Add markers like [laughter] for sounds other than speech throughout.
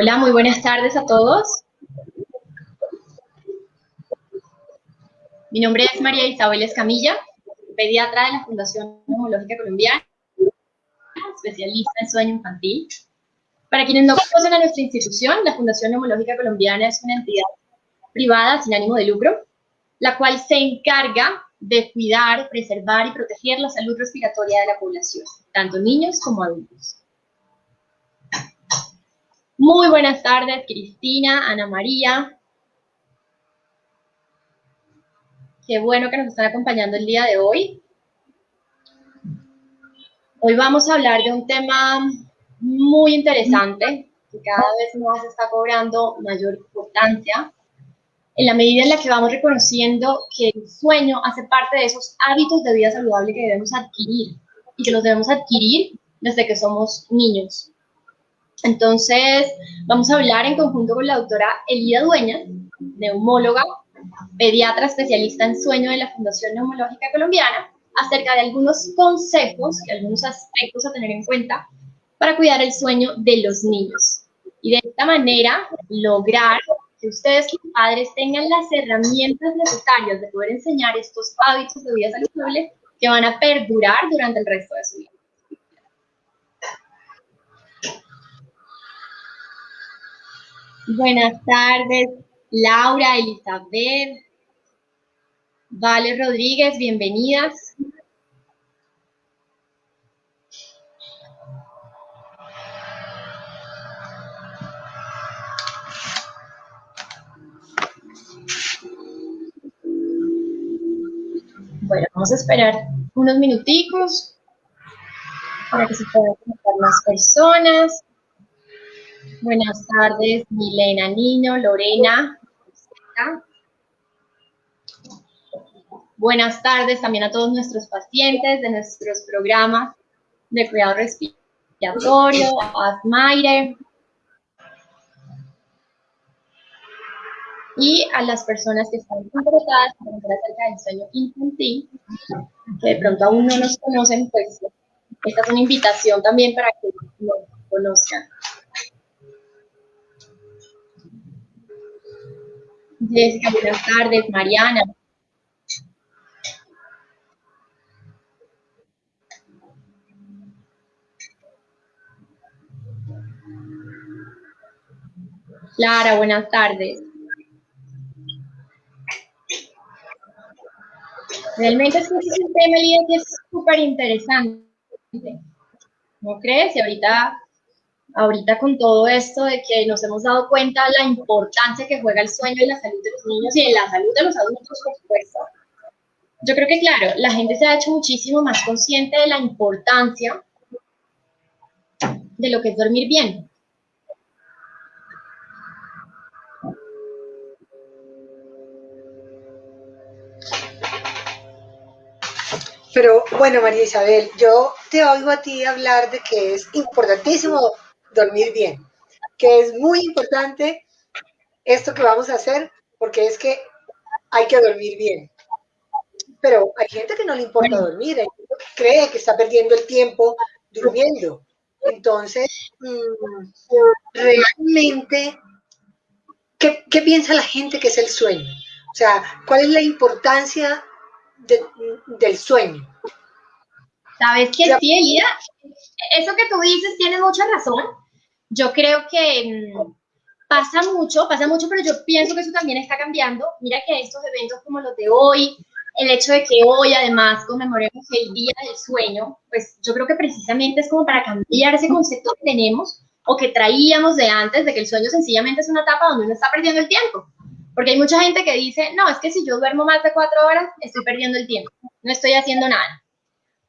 Hola, muy buenas tardes a todos. Mi nombre es María Isabel Escamilla, pediatra de la Fundación Neumológica Colombiana, especialista en sueño infantil. Para quienes no conocen a nuestra institución, la Fundación Neumológica Colombiana es una entidad privada sin ánimo de lucro, la cual se encarga de cuidar, preservar y proteger la salud respiratoria de la población, tanto niños como adultos. Muy buenas tardes, Cristina, Ana María. Qué bueno que nos están acompañando el día de hoy. Hoy vamos a hablar de un tema muy interesante que cada vez más está cobrando mayor importancia en la medida en la que vamos reconociendo que el sueño hace parte de esos hábitos de vida saludable que debemos adquirir y que los debemos adquirir desde que somos niños. Entonces, vamos a hablar en conjunto con la doctora Elida Dueñas, neumóloga, pediatra especialista en sueño de la Fundación Neumológica Colombiana, acerca de algunos consejos y algunos aspectos a tener en cuenta para cuidar el sueño de los niños. Y de esta manera lograr que ustedes, los padres, tengan las herramientas necesarias de poder enseñar estos hábitos de vida saludable que van a perdurar durante el resto de su vida. Buenas tardes, Laura, Elizabeth, Vale Rodríguez, bienvenidas. Bueno, vamos a esperar unos minuticos para que se puedan conectar más personas. Buenas tardes, Milena Niño, Lorena. Buenas tardes también a todos nuestros pacientes de nuestros programas de cuidado respiratorio, Asmaire. Y a las personas que están interesadas en acerca del sueño infantil, que de pronto aún no nos conocen, pues esta es una invitación también para que nos conozcan. Jessica, buenas tardes. Mariana. Clara, buenas tardes. Realmente es que es un tema que es súper interesante. ¿No crees? Y ahorita ahorita con todo esto de que nos hemos dado cuenta la importancia que juega el sueño en la salud de los niños y en la salud de los adultos, por supuesto. Yo creo que, claro, la gente se ha hecho muchísimo más consciente de la importancia de lo que es dormir bien. Pero bueno, María Isabel, yo te oigo a ti hablar de que es importantísimo dormir bien, que es muy importante esto que vamos a hacer, porque es que hay que dormir bien. Pero hay gente que no le importa dormir, cree que está perdiendo el tiempo durmiendo. Entonces, mm, realmente, ¿qué, piensa la gente que es el sueño? O sea, ¿cuál es la importancia del sueño? Sabes que sí, Elida, eso que tú dices tiene mucha razón. Yo creo que mm, pasa mucho, pasa mucho, pero yo pienso que eso también está cambiando. Mira que estos eventos como los de hoy, el hecho de que hoy además conmemoremos el Día del Sueño, pues yo creo que precisamente es como para cambiar ese concepto que tenemos o que traíamos de antes de que el sueño sencillamente es una etapa donde uno está perdiendo el tiempo. Porque hay mucha gente que dice, no, es que si yo duermo más de cuatro horas, estoy perdiendo el tiempo, no estoy haciendo nada.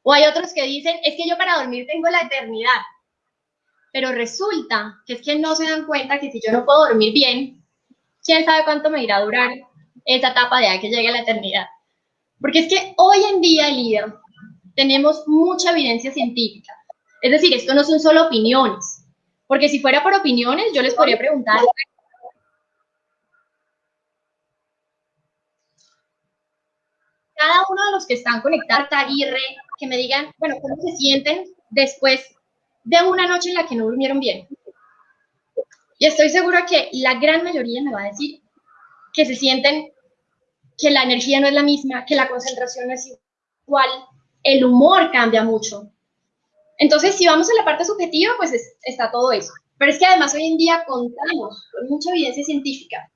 O hay otros que dicen, es que yo para dormir tengo la eternidad. Pero resulta que es que no se dan cuenta que si yo no puedo dormir bien, quién sabe cuánto me irá a durar esa etapa de a que llegue la eternidad. Porque es que hoy en día, Elida, tenemos mucha evidencia científica. Es decir, esto no son solo opiniones. Porque si fuera por opiniones, yo les podría preguntar cada uno de los que están conectados a Aguirre, que me digan, bueno, ¿cómo se sienten después de una noche en la que no durmieron bien? Y estoy segura que la gran mayoría me va a decir que se sienten que la energía no es la misma, que la concentración no es igual, el humor cambia mucho. Entonces, si vamos a la parte subjetiva, pues está todo eso. Pero es que además hoy en día contamos con mucha evidencia científica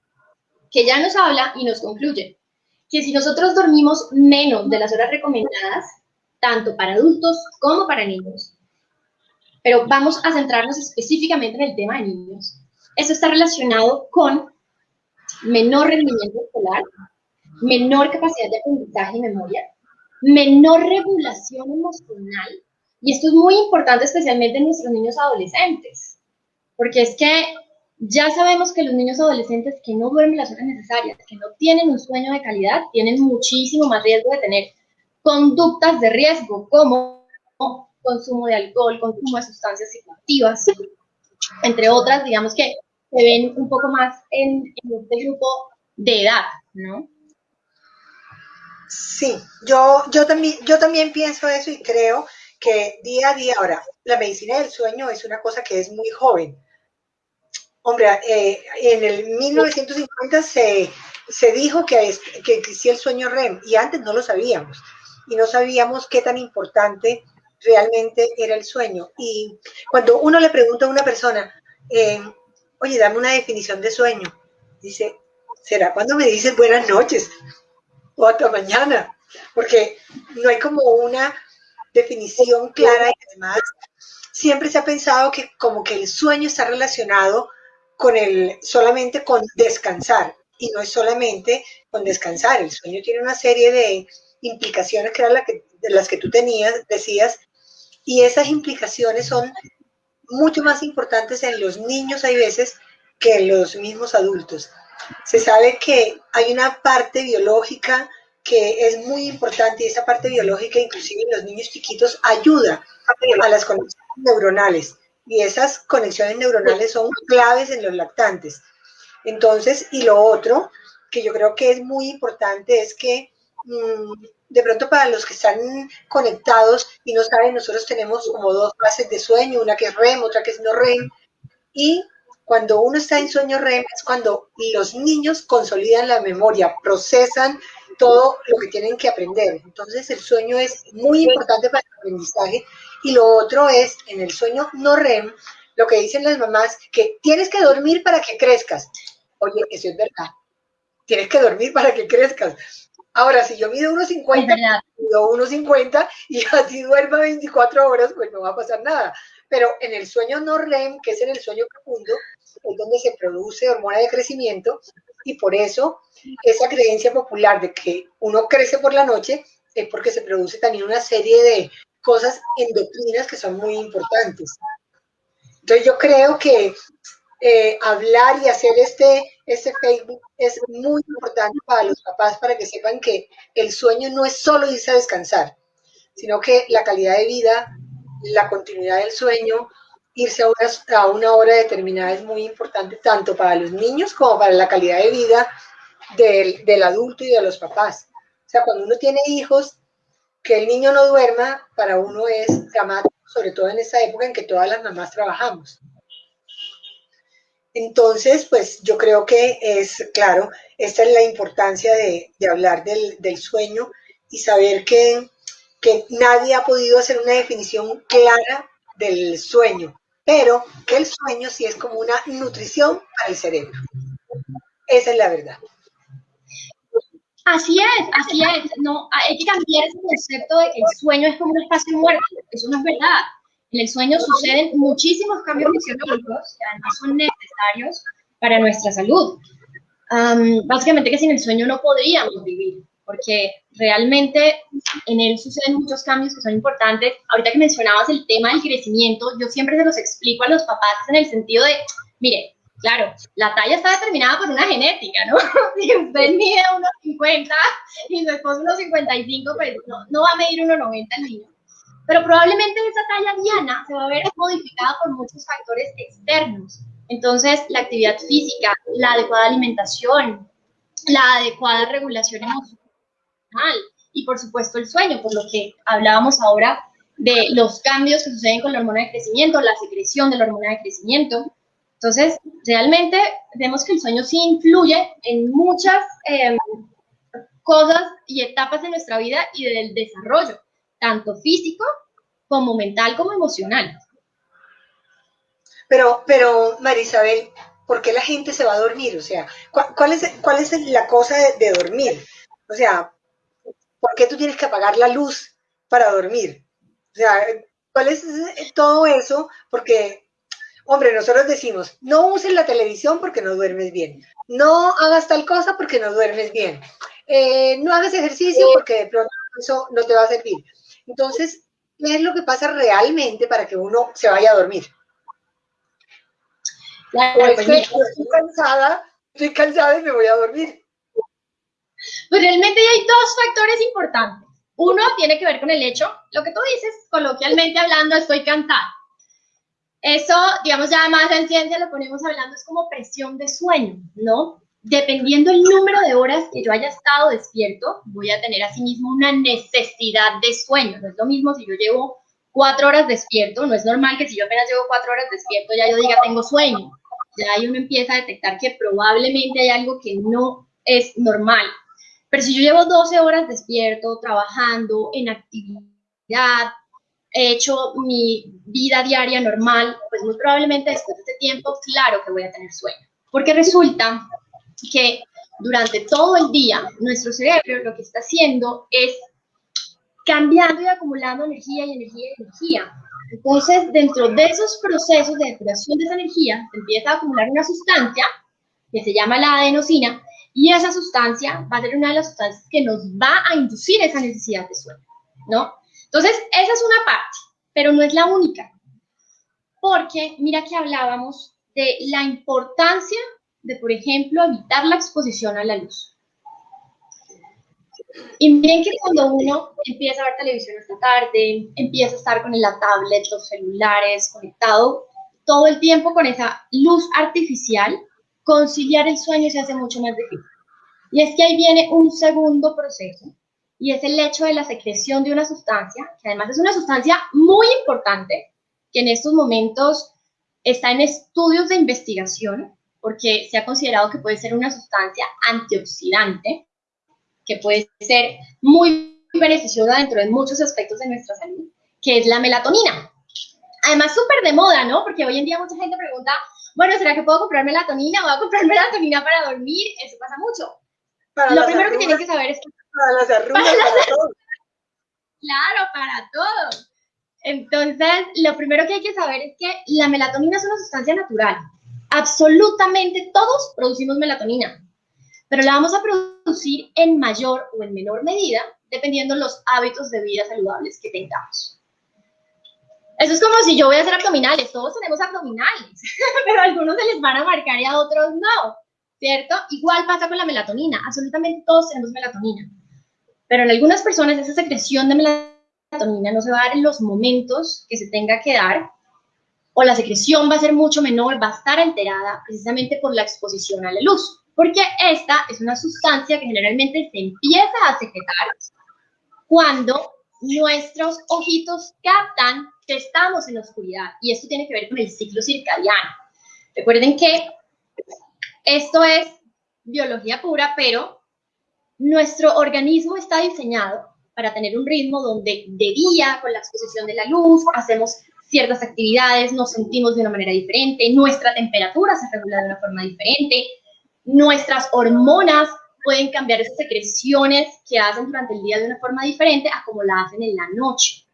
que ya nos habla y nos concluye que si nosotros dormimos menos de las horas recomendadas, tanto para adultos como para niños, pero vamos a centrarnos específicamente en el tema de niños, eso está relacionado con menor rendimiento escolar, menor capacidad de aprendizaje y memoria, menor regulación emocional, y esto es muy importante especialmente en nuestros niños adolescentes, porque es que ya sabemos que los niños adolescentes que no duermen las horas necesarias, que no tienen un sueño de calidad, tienen muchísimo más riesgo de tener conductas de riesgo como consumo de alcohol, consumo de sustancias psicoactivas, entre otras, digamos que se ven un poco más en, este grupo de edad, ¿no? Sí, yo, yo, también, yo también pienso eso y creo que día a día, ahora, la medicina del sueño es una cosa que es muy joven. Hombre, eh, en el 1950 se, se dijo que, que existía el sueño REM y antes no lo sabíamos y no sabíamos qué tan importante realmente era el sueño. Y cuando uno le pregunta a una persona, eh, oye, dame una definición de sueño. Dice, ¿será cuando me dices buenas noches? O hasta mañana. Porque no hay como una definición clara y además siempre se ha pensado que como que el sueño está relacionado con el, solamente con descansar y no es solamente con descansar. El sueño tiene una serie de implicaciones que eran que, de las que tú tenías, decías, y esas implicaciones son mucho más importantes en los niños hay veces que en los mismos adultos. Se sabe que hay una parte biológica que es muy importante y esa parte biológica, inclusive en los niños chiquitos, ayuda a las conexiones neuronales y esas conexiones neuronales son claves en los lactantes. Entonces, y lo otro que yo creo que es muy importante es que de pronto para los que están conectados y no saben, nosotros tenemos como dos fases de sueño, una que es REM, otra que es no REM, y cuando uno está en sueño REM es cuando los niños consolidan la memoria, procesan todo lo que tienen que aprender. Entonces el sueño es muy importante para el aprendizaje y lo otro es en el sueño no REM, lo que dicen las mamás, que tienes que dormir para que crezcas. Oye, eso es verdad. Tienes que dormir para que crezcas. Ahora, si yo mido 1,50, mido 1,50 y [laughs] así duerma 24 horas, pues no va a pasar nada. Pero en el sueño no REM, que es en el sueño profundo, es donde se produce hormona de crecimiento y por eso esa creencia popular de que uno crece por la noche es porque se produce también una serie de cosas endocrinas que son muy importantes. Entonces yo creo que eh, hablar y hacer este, este Facebook es muy importante para los papás para que sepan que el sueño no es solo irse a descansar, sino que la calidad de vida, la continuidad del sueño, irse a una, hora determinada es muy importante tanto para los niños como para la calidad de vida del, del adulto y de los papás. O sea, cuando uno tiene hijos, que el niño no duerma, para uno es dramático, sobre todo en esta época en que todas las mamás trabajamos. Entonces, pues yo creo que es, claro, esta es la importancia de, hablar del, sueño y saber que, que nadie ha podido hacer una definición clara del sueño, pero que el sueño sí es como una nutrición para el cerebro. Esa es la verdad. Así es, así es. No, hay que cambiar ese concepto de que el sueño es como un espacio muerto. Eso no es verdad. En el sueño suceden muchísimos cambios fisiológicos que además son necesarios para nuestra salud. básicamente que sin el sueño no podríamos vivir, porque realmente en él suceden muchos cambios que son importantes. Ahorita que mencionabas el tema del crecimiento, yo siempre se los explico a los papás en el sentido de, mire, claro, la talla está determinada por una genética, ¿no? [laughs] si usted mide 1,50 y su esposo 1,55, pues no, no va a medir 1,90 el niño pero probablemente esa talla diana se va a ver modificada por muchos factores externos. Entonces, la actividad física, la adecuada alimentación, la adecuada regulación emocional y, por supuesto, el sueño, por lo que hablábamos ahora de los cambios que suceden con la hormona de crecimiento, la secreción de la hormona de crecimiento. Entonces, realmente vemos que el sueño sí influye en muchas em, cosas y etapas de nuestra vida y del desarrollo, tanto físico como mental como emocional. Pero, pero, Marisabel, ¿por qué la gente se va a dormir? O sea, ¿cuál, es, cuál es la cosa de, dormir? O sea, ¿por qué tú tienes que apagar la luz para dormir? O sea, ¿cuál es todo eso? Porque, hombre, nosotros decimos, no uses la televisión porque no duermes bien. No hagas tal cosa porque no duermes bien. Eh, no hagas ejercicio porque de pronto eso no te va a servir. Entonces, ¿qué es lo que pasa realmente para que uno se vaya a dormir? Pues estoy cansada, estoy cansada y me voy a dormir. Pues realmente hay dos factores importantes. Uno tiene que ver con el hecho, lo que tú dices, coloquialmente hablando, estoy cansada. Eso, digamos, ya más en ciencia lo ponemos hablando, es como presión de sueño, ¿no? Dependiendo el número de horas que yo haya estado despierto, voy a tener asimismo una necesidad de sueño. No es lo mismo si yo llevo cuatro horas despierto, no es normal que si yo apenas llevo cuatro horas despierto ya yo diga tengo sueño ya ahí uno empieza a detectar que probablemente hay algo que no es normal. Pero si yo llevo 12 horas despierto, trabajando, en actividad, he hecho mi vida diaria normal, pues muy probablemente después de este tiempo, claro que voy a tener sueño. Porque resulta que durante todo el día nuestro cerebro lo que está haciendo es cambiando y acumulando energía y energía y energía. Entonces, dentro de esos procesos de depuración de esa energía, empieza a acumular una sustancia que se llama la adenosina, y esa sustancia va a ser una de las sustancias que nos va a inducir esa necesidad de sueño, ¿no? Entonces, esa es una parte, pero no es la única, porque mira que hablábamos de la importancia de, por ejemplo, evitar la exposición a la luz. Y miren que cuando uno empieza a ver televisión esta tarde, empieza a estar con la tablet, los celulares, conectado todo el tiempo con esa luz artificial, conciliar el sueño se hace mucho más difícil. Y es que ahí viene un segundo proceso, y es el hecho de la secreción de una sustancia, que además es una sustancia muy importante, que en estos momentos está en estudios de investigación, porque se ha considerado que puede ser una sustancia antioxidante, que puede ser muy beneficiosa dentro de muchos aspectos de nuestra salud, que es la melatonina. Además, súper de moda, ¿no? Porque hoy en día mucha gente pregunta, bueno, ¿será que puedo comprar melatonina? ¿Voy a comprar [laughs] melatonina para dormir? Eso pasa mucho. Lo primero que tienen que saber es que... Para las [laughs] arrugas, para, todo. Claro, para todo. Entonces, lo primero que hay que saber es que la melatonina es una sustancia natural. Absolutamente todos producimos melatonina pero la vamos a producir en mayor o en menor medida dependiendo los hábitos de vida saludables que tengamos. Eso es como si yo voy a hacer abdominales, todos tenemos abdominales, [laughs] pero algunos se les van a marcar y a otros no, ¿cierto? Igual pasa con la melatonina, absolutamente todos tenemos melatonina, pero en algunas personas esa secreción de melatonina no se va a dar en los momentos que se tenga que dar, o la secreción va a ser mucho menor, va a estar alterada precisamente por la exposición a la luz porque esta es una sustancia que generalmente se empieza a secretar cuando nuestros ojitos captan que estamos en la oscuridad y esto tiene que ver con el ciclo circadiano. Recuerden que esto es biología pura, pero nuestro organismo está diseñado para tener un ritmo donde de día, con la exposición de la luz, hacemos ciertas actividades, nos sentimos de una manera diferente, nuestra temperatura se regula de una forma diferente, nuestras hormonas pueden cambiar esas secreciones que hacen durante el día de una forma diferente a como la hacen en la noche.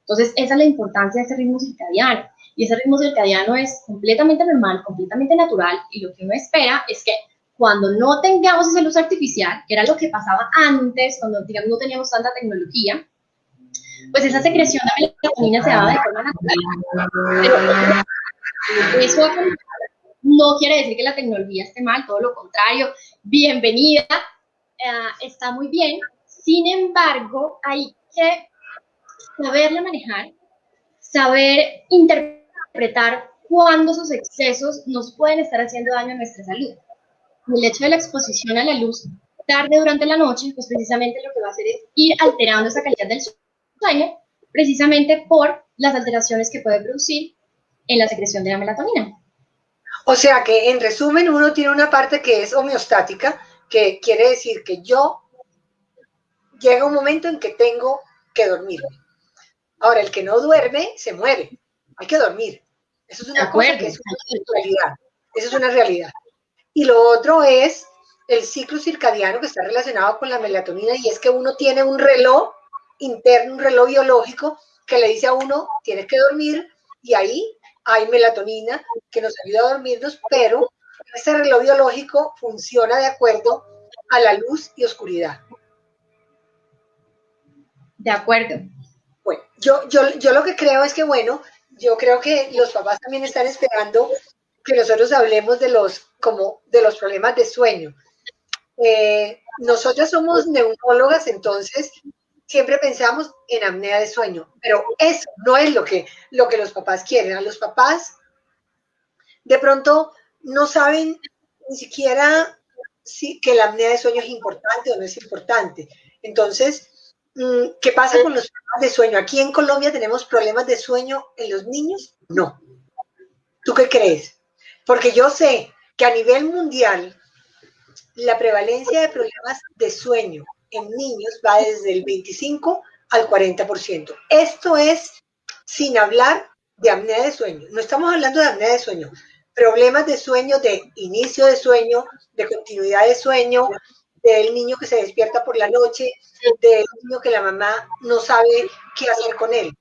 Entonces, esa es la importancia de ese ritmo circadiano. Y ese ritmo circadiano es completamente normal, completamente natural. Y lo que uno espera es que cuando no tengamos esa luz artificial, que era lo que pasaba antes, cuando digamos no teníamos tanta tecnología, pues esa secreción de melatonina se daba de forma natural. eso no quiere decir que la tecnología esté mal, todo lo contrario, bienvenida, eh, está muy bien. Sin embargo, hay que saberla manejar, saber interpretar cuándo esos excesos nos pueden estar haciendo daño a nuestra salud. El hecho de la exposición a la luz tarde durante la noche, pues precisamente lo que va a hacer es ir alterando esa calidad del sueño, precisamente por las alteraciones que puede producir en la secreción de la melatonina. O sea que en resumen uno tiene una parte que es homeostática, que quiere decir que yo llega un momento en que tengo que dormirme. Ahora, el que no duerme se muere. Hay que dormir. Eso es una cosa que es una realidad. Eso es una realidad. Y lo otro es el ciclo circadiano que está relacionado con la melatonina y es que uno tiene un reloj interno, un reloj biológico que le dice a uno, tienes que dormir y ahí hay melatonina que nos ayuda a dormirnos, pero ese reloj biológico funciona de acuerdo a la luz y oscuridad. De acuerdo. Bueno, yo, yo, yo lo que creo es que, bueno, yo creo que los papás también están esperando que nosotros hablemos de los, como, de los problemas de sueño. Eh, nosotros somos neumólogas, entonces siempre pensamos en apnea de sueño, pero eso no es lo que, lo que los papás quieren. A los papás de pronto no saben ni siquiera si, que la apnea de sueño es importante o no es importante. Entonces, mm, ¿qué pasa con los problemas de sueño? ¿Aquí en Colombia tenemos problemas de sueño en los niños? No. ¿Tú qué crees? Porque yo sé que a nivel mundial la prevalencia de problemas de sueño en niños va desde el 25 al 40%. Esto es sin hablar de apnea de sueño. No estamos hablando de apnea de sueño. Problemas de sueño, de inicio de sueño, de continuidad de sueño, del niño que se despierta por la noche, del niño que la mamá no sabe qué hacer con él.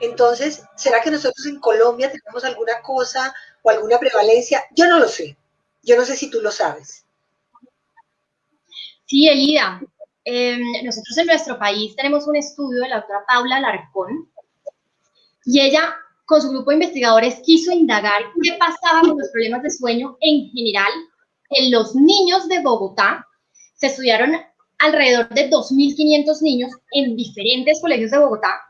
Entonces, ¿será que nosotros en Colombia tenemos alguna cosa o alguna prevalencia? Yo no lo sé. Yo no sé si tú lo sabes. Sí, Elida, Em, nosotros en nuestro país tenemos un estudio de la doctora Paula Larcón y ella con su grupo de investigadores quiso indagar qué pasaba con los problemas de sueño en general en los niños de Bogotá. Se estudiaron alrededor de 2.500 niños en diferentes colegios de Bogotá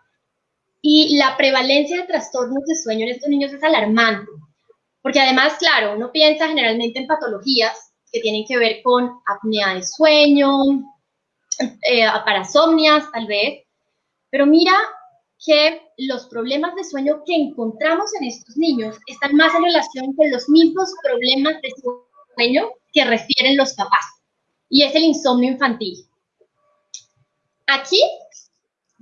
y la prevalencia de trastornos de sueño en estos niños es alarmante, porque además, claro, uno piensa generalmente en patologías que tienen que ver con apnea de sueño, eh, parasomnias tal vez, pero mira que los problemas de sueño que encontramos en estos niños están más en relación con los mismos problemas de sueño que refieren los papás, y es el insomnio infantil. Aquí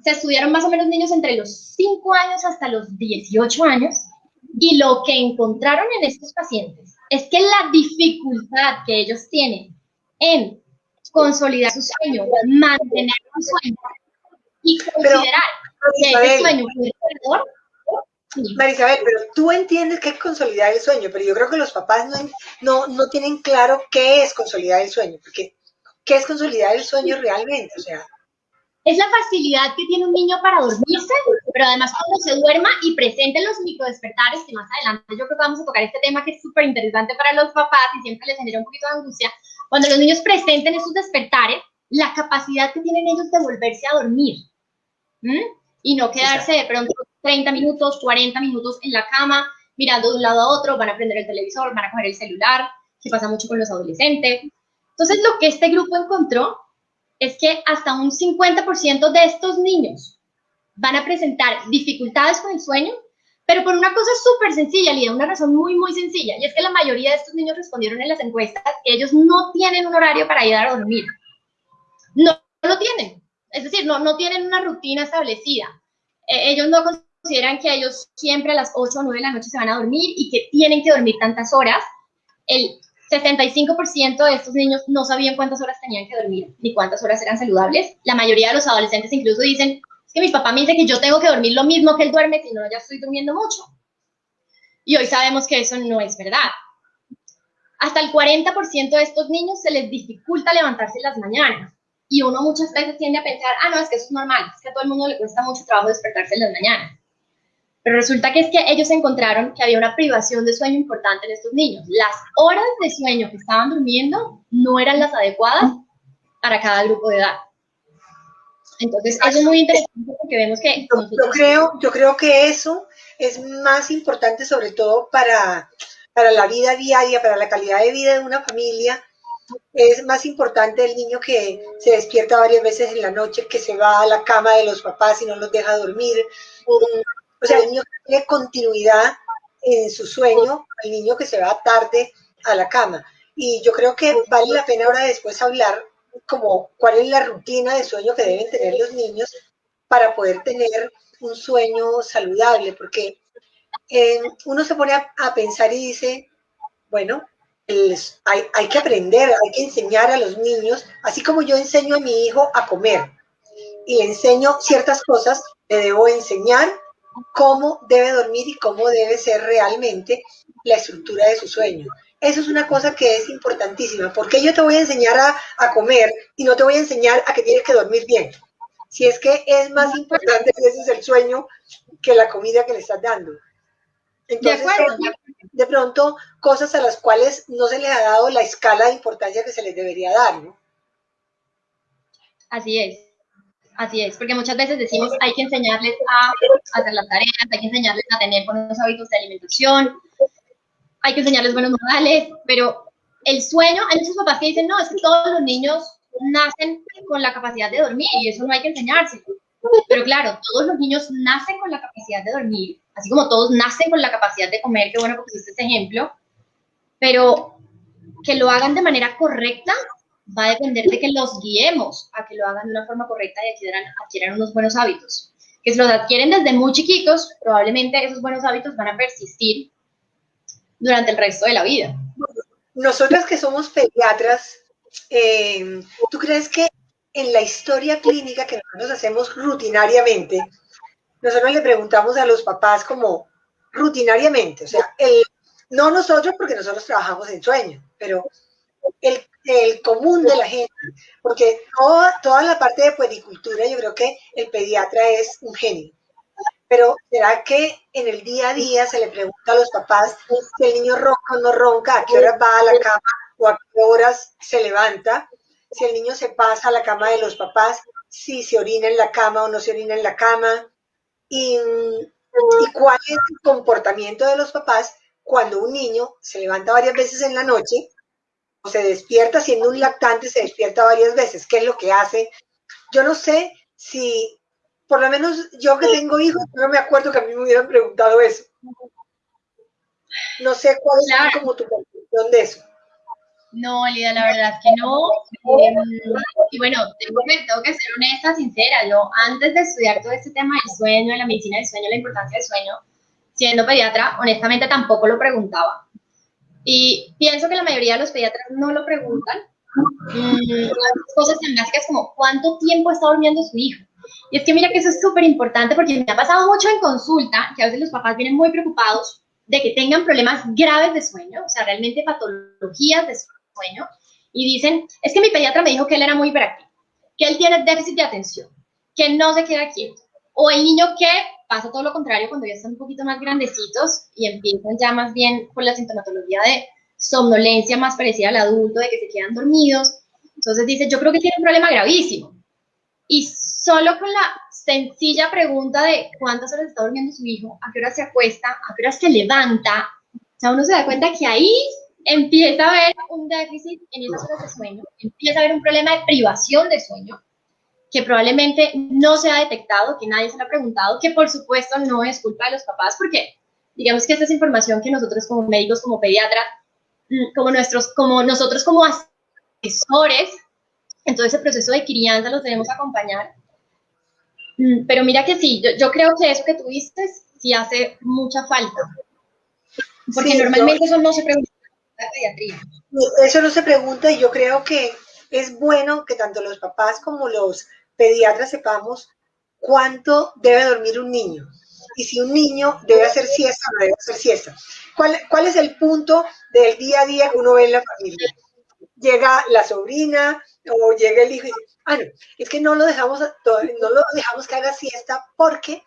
se estudiaron más o menos niños entre los 5 años hasta los 18 años, y lo que encontraron en estos pacientes es que la dificultad que ellos tienen en consolidar su sueño, mantener su sueño y considerar que ese sueño fue perdedor. Marisabel, pero tú entiendes qué es consolidar el sueño, pero yo creo que los papás no, no, no tienen claro qué es consolidar el sueño, porque ¿qué es consolidar el sueño realmente? O sea, es la facilidad que tiene un niño para dormirse, pero además cuando se duerma y presente los microdespertares, que más adelante yo creo que vamos a tocar este tema que es súper interesante para los papás y siempre les genera un poquito de angustia, cuando los niños presenten esos despertares, la capacidad que tienen ellos de volverse a dormir y no quedarse de pronto 30 minutos, 40 minutos en la cama, mirando de un lado a otro, van a prender el televisor, van a coger el celular, que pasa mucho con los adolescentes. Entonces, lo que este grupo encontró es que hasta un 50% de estos niños van a presentar dificultades con el sueño pero por una cosa súper sencilla, Lía, una razón muy, muy sencilla, y es que la mayoría de estos niños respondieron en las encuestas que ellos no tienen un horario para ir a dormir. No, lo tienen. Es decir, no, no tienen una rutina establecida. Eh, ellos no consideran que ellos siempre a las 8 o 9 de la noche se van a dormir y que tienen que dormir tantas horas. El 65% de estos niños no sabían cuántas horas tenían que dormir ni cuántas horas eran saludables. La mayoría de los adolescentes incluso dicen, que mi papá me dice que yo tengo que dormir lo mismo que él duerme, si no, ya estoy durmiendo mucho. Y hoy sabemos que eso no es verdad. Hasta el 40% de estos niños se les dificulta levantarse en las mañanas. Y uno muchas veces tiende a pensar, ah, no, es que eso es normal, es que a todo el mundo le cuesta mucho trabajo despertarse en las mañanas. Pero resulta que es que ellos encontraron que había una privación de sueño importante en estos niños. Las horas de sueño que estaban durmiendo no eran las adecuadas para cada grupo de edad. Entonces, eso es muy interesante porque vemos que... Yo, creo, yo creo que eso es más importante sobre todo para, para la vida diaria, para la calidad de vida de una familia. Es más importante el niño que se despierta varias veces en la noche, que se va a la cama de los papás y no los deja dormir. O sea, el niño que tiene continuidad en su sueño al niño que se va tarde a la cama. Y yo creo que vale la pena ahora después hablar como cuál es la rutina de sueño que deben tener los niños para poder tener un sueño saludable, porque eh, uno se pone a, pensar y dice, bueno, hay, hay, que aprender, hay que enseñar a los niños, así como yo enseño a mi hijo a comer y le enseño ciertas cosas, le debo enseñar cómo debe dormir y cómo debe ser realmente la estructura de su sueño. Eso es una cosa que es importantísima, porque yo te voy a enseñar a, a comer y no te voy a enseñar a que tienes que dormir bien. Si es que es más importante que ese es el sueño que la comida que le estás dando. Entonces, de, pronto, cosas a las cuales no se les ha dado la escala de importancia que se les debería dar, ¿no? Así es. Así es, porque muchas veces decimos hay que enseñarles a hacer las tareas, hay que enseñarles a tener buenos hábitos de alimentación, hay que enseñarles buenos modales, pero el sueño, hay muchos papás que dicen, no, es que todos los niños nacen con la capacidad de dormir y eso no hay que enseñarse. Pero claro, todos los niños nacen con la capacidad de dormir, así como todos nacen con la capacidad de comer, qué bueno que pusiste este ejemplo, pero que lo hagan de manera correcta va a depender de que los guiemos a que lo hagan de una forma correcta y adquieran, adquieran unos buenos hábitos. Que si los adquieren desde muy chiquitos, probablemente esos buenos hábitos van a persistir durante el resto de la vida. Nosotras que somos pediatras, eh, ¿tú crees que en la historia clínica que nosotros hacemos rutinariamente, nosotros le preguntamos a los papás como rutinariamente, o sea, el, no nosotros porque nosotros trabajamos en sueño, pero el, el común de la gente, porque toda, toda la parte de puericultura yo creo que el pediatra es un genio. Pero ¿será que en el día a día se le pregunta a los papás si el niño ronca o no ronca, a qué hora va a la cama o a qué horas se levanta? Si el niño se pasa a la cama de los papás, si se orina en la cama o no se orina en la cama. Y, y cuál es el comportamiento de los papás cuando un niño se levanta varias veces en la noche o se despierta siendo un lactante, se despierta varias veces. ¿Qué es lo que hace? Yo no sé si por lo menos yo que tengo hijos, no me acuerdo que a mí me hubieran preguntado eso. No sé cuál es como tu conclusión de eso. No, Lida, la verdad que no. Em, y bueno, tengo que, tengo que ser honesta, sincera. Yo antes de estudiar todo este tema del sueño, de la medicina del sueño, la importancia del sueño, siendo pediatra, honestamente tampoco lo preguntaba. Y pienso que la mayoría de los pediatras no lo preguntan. Mm, cosas tan básicas como cuánto tiempo está durmiendo su hijo. Y es que mira que eso es súper importante porque me ha pasado mucho en consulta que a veces los papás vienen muy preocupados de que tengan problemas graves de sueño, o sea, realmente patologías de sueño, y dicen, es que mi pediatra me dijo que él era muy hiperactivo, que él tiene déficit de atención, que no se queda quieto, o el niño que pasa todo lo contrario cuando ya están un poquito más grandecitos y empiezan ya más bien con la sintomatología de somnolencia más parecida al adulto, de que se quedan dormidos. Entonces dice, yo creo que tiene un problema gravísimo. Y solo con la sencilla pregunta de cuántas horas está durmiendo su hijo, a qué hora se acuesta, a qué hora se levanta, o sea, uno se da cuenta que ahí empieza a haber un déficit en esas horas de sueño, empieza a haber un problema de privación de sueño, que probablemente no se ha detectado, que nadie se lo ha preguntado, que por supuesto no es culpa de los papás, porque digamos que esta es información que nosotros como médicos, como pediatras, mm, como, nuestros, como nosotros como asesores, en todo ese proceso de crianza los debemos acompañar pero mira que sí, yo, creo que eso que tú dices sí hace mucha falta. Porque normalmente eso no se pregunta en la pediatría. Eso no se pregunta y yo creo que es bueno que tanto los papás como los pediatras sepamos cuánto debe dormir un niño y si un niño debe hacer siesta o no debe hacer siesta. ¿Cuál, ¿Cuál es el punto del día a día que uno ve en la familia? Llega la sobrina o llega el hijo y dice, Ah, no, es que no lo dejamos, no lo dejamos que haga siesta porque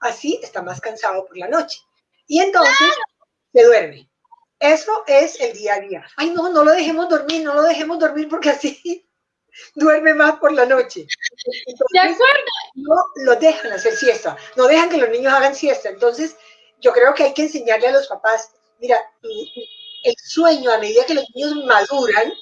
así está más cansado por la noche. Y entonces se duerme. Eso es el día a día. Ay, no, no lo dejemos dormir, no lo dejemos dormir porque así [laughs] duerme más por la noche. ¿De acuerdo? No lo dejan hacer siesta, no dejan que los niños hagan siesta. Entonces, yo creo que hay que enseñarle a los papás, mira, el sueño a medida que los niños maduran,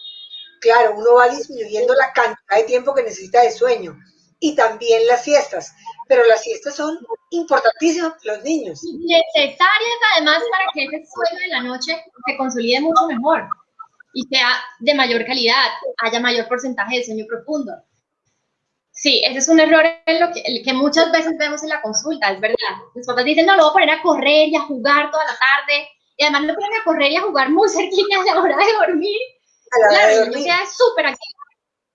claro, uno va disminuyendo la cantidad de tiempo que necesita de sueño. y también las siestas, pero las siestas son importantísimas para los niños. Necesarias además para que ese sueño de la noche se consolide mucho mejor y sea de mayor calidad, haya mayor porcentaje de sueño profundo. Sí, ese es un error en lo que, que, muchas veces vemos en la consulta, es verdad. Los papás dicen, no, lo voy a poner a correr y a jugar toda la tarde, y además lo ponen a correr y a jugar muy cerquita a la hora de dormir. A la hora de dormir. queda súper activo.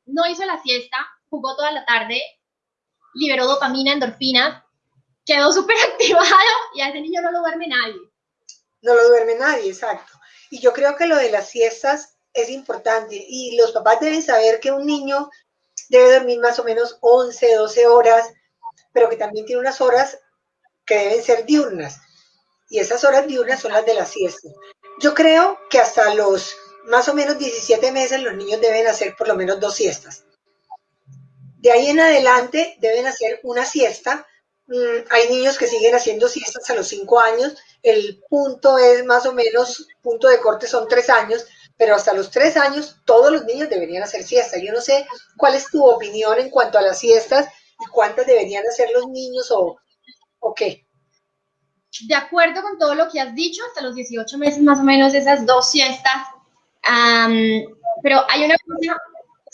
No hizo la siesta, jugó toda la tarde, liberó dopamina, endorfina, quedó súper [laughs] activado y a ese niño no lo duerme nadie. No lo duerme nadie, exacto. Y yo creo que lo de las siestas es importante y los papás deben saber que un niño debe dormir más o menos 11, 12 horas, pero que también tiene unas horas que deben ser diurnas. Y esas horas diurnas son las de la siesta. Yo creo que hasta los más o menos 17 meses los niños deben hacer por lo menos dos siestas. De ahí en adelante deben hacer una siesta. Mm, hay niños que siguen haciendo siestas a los 5 años. El punto es más o menos, punto de corte son 3 años, pero hasta los 3 años todos los niños deberían hacer siesta. Yo no sé cuál es tu opinión en cuanto a las siestas y cuántas deberían hacer los niños o, o qué. De acuerdo con todo lo que has dicho, hasta los 18 meses más o menos esas dos siestas. pero hay una cosa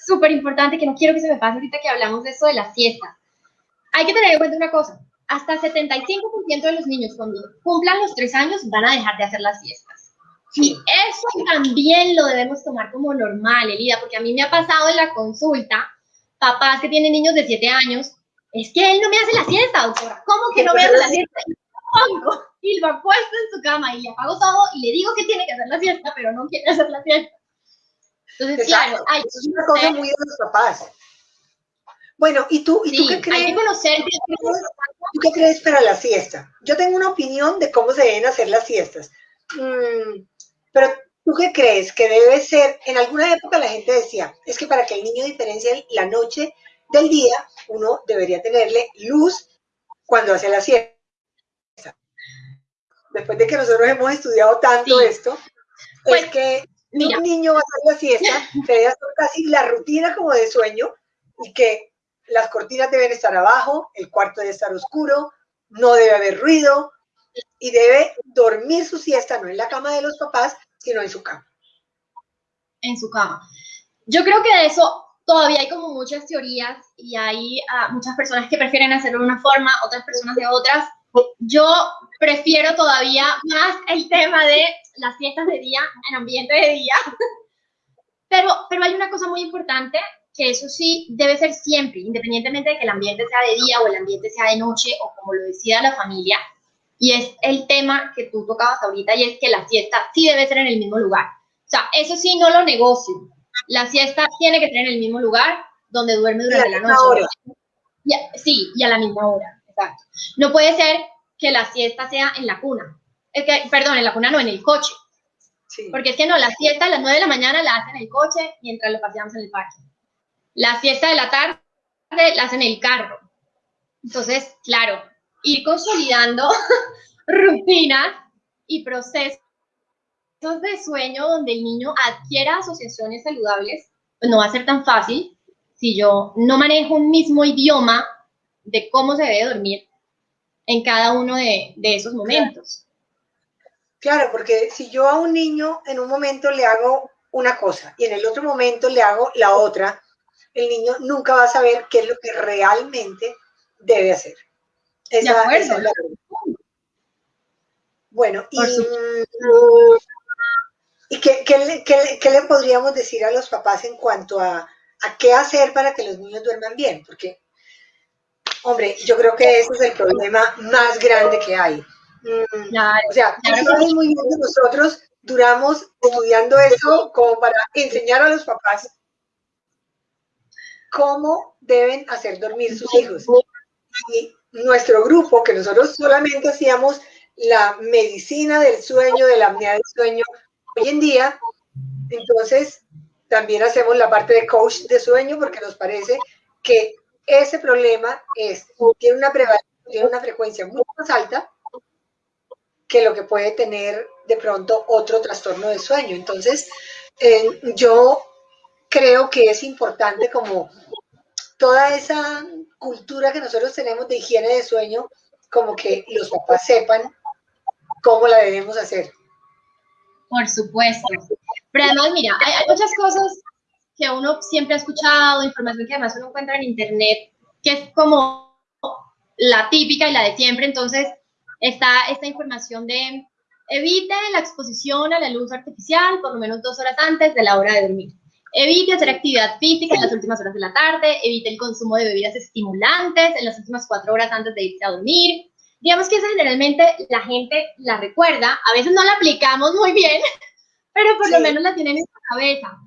súper importante que no quiero que se me pase ahorita que hablamos de eso de la siesta. Hay que tener en cuenta una cosa, hasta 75% de los niños cuando cumplan los tres años van a dejar de hacer las siestas. Y eso también lo debemos tomar como normal, Elida, porque a mí me ha pasado en la consulta, papás que tienen niños de 7 años, es que él no me hace la siesta, doctora. ¿Cómo que no me hace la siesta? Pongo y lo apuesto en su cama y le apago todo y le digo que tiene que hacer la siesta, pero no quiere hacer la siesta. Entonces, claro, hay, es una cosa muy de los papás. Bueno, ¿y tú, ¿y tú qué crees? Hay que conocer. ¿Tú qué crees para la siesta? Yo tengo una opinión de cómo se deben hacer las siestas. Mm, pero, ¿tú qué crees que debe ser? En alguna época la gente decía, es que para que el niño diferencie la noche del día, uno debería tenerle luz cuando hace la siesta. Después de que nosotros hemos estudiado tanto esto, es pues, que un niño va a hacer la siesta, [laughs] debe hacer casi la rutina como de sueño y que las cortinas deben estar abajo, el cuarto debe estar oscuro, no debe haber ruido y debe dormir su siesta no en la cama de los papás, sino en su cama. En su cama. Yo creo que de eso todavía hay como muchas teorías y hay ah, muchas personas que prefieren hacerlo de una forma, otras personas de otras. Yo prefiero todavía más el tema de las fiestas de día en ambiente de día. [laughs] Pero, pero hay una cosa muy importante que eso sí debe ser siempre, independientemente de que el ambiente sea de día o el ambiente sea de noche o como lo decida la familia, y es el tema que tú tocabas ahorita y es que la siesta sí debe ser en el mismo lugar. O sea, eso sí no lo negocio. La siesta tiene que ser en el mismo lugar donde duerme durante la noche. sí, y a la misma hora, exacto. No puede ser que la siesta sea en la cuna. Es que, perdón, en la cuna no, en el coche. Porque es que no, la siesta a las 9 de la mañana la hacen en el coche mientras lo paseamos en el parque. La siesta de la tarde la hacen en el carro. Entonces, claro, ir consolidando [laughs] rutinas y procesos de sueño donde el niño adquiera asociaciones saludables, pues no va a ser tan fácil si yo no manejo un mismo idioma de cómo se debe dormir en cada uno de, esos momentos. Claro, porque si yo a un niño en un momento le hago una cosa y en el otro momento le hago la otra, el niño nunca va a saber qué es lo que realmente debe hacer. Esa, es la bueno, y, ¿y qué, qué, le podríamos decir a los papás en cuanto a, a qué hacer para que los niños duerman bien? Porque Hombre, yo creo que ese es el problema más grande que hay. Mm, o sea, muy bien que nosotros duramos estudiando eso como para enseñar a los papás cómo deben hacer dormir sus hijos. Y nuestro grupo, que nosotros solamente hacíamos la medicina del sueño, de la apnea del sueño, hoy en día, entonces también hacemos la parte de coach de sueño porque nos parece que ese problema es, tiene una, tiene una frecuencia mucho más alta que lo que puede tener de pronto otro trastorno de sueño. Entonces, eh, yo creo que es importante como toda esa cultura que nosotros tenemos de higiene de sueño, como que los papás sepan cómo la debemos hacer. Por supuesto. Pero además, mira, hay, muchas cosas que uno siempre ha escuchado, información que además uno encuentra en internet, que es como la típica y la de siempre. Entonces, está esta información de evite la exposición a la luz artificial por lo menos dos horas antes de la hora de dormir. Evite hacer actividad física en las últimas horas de la tarde, evite el consumo de bebidas estimulantes en las últimas cuatro horas antes de irse a dormir, digamos que eso generalmente la gente la recuerda, a veces no la aplicamos muy bien, [laughs] pero por lo menos la tienen en su cabeza.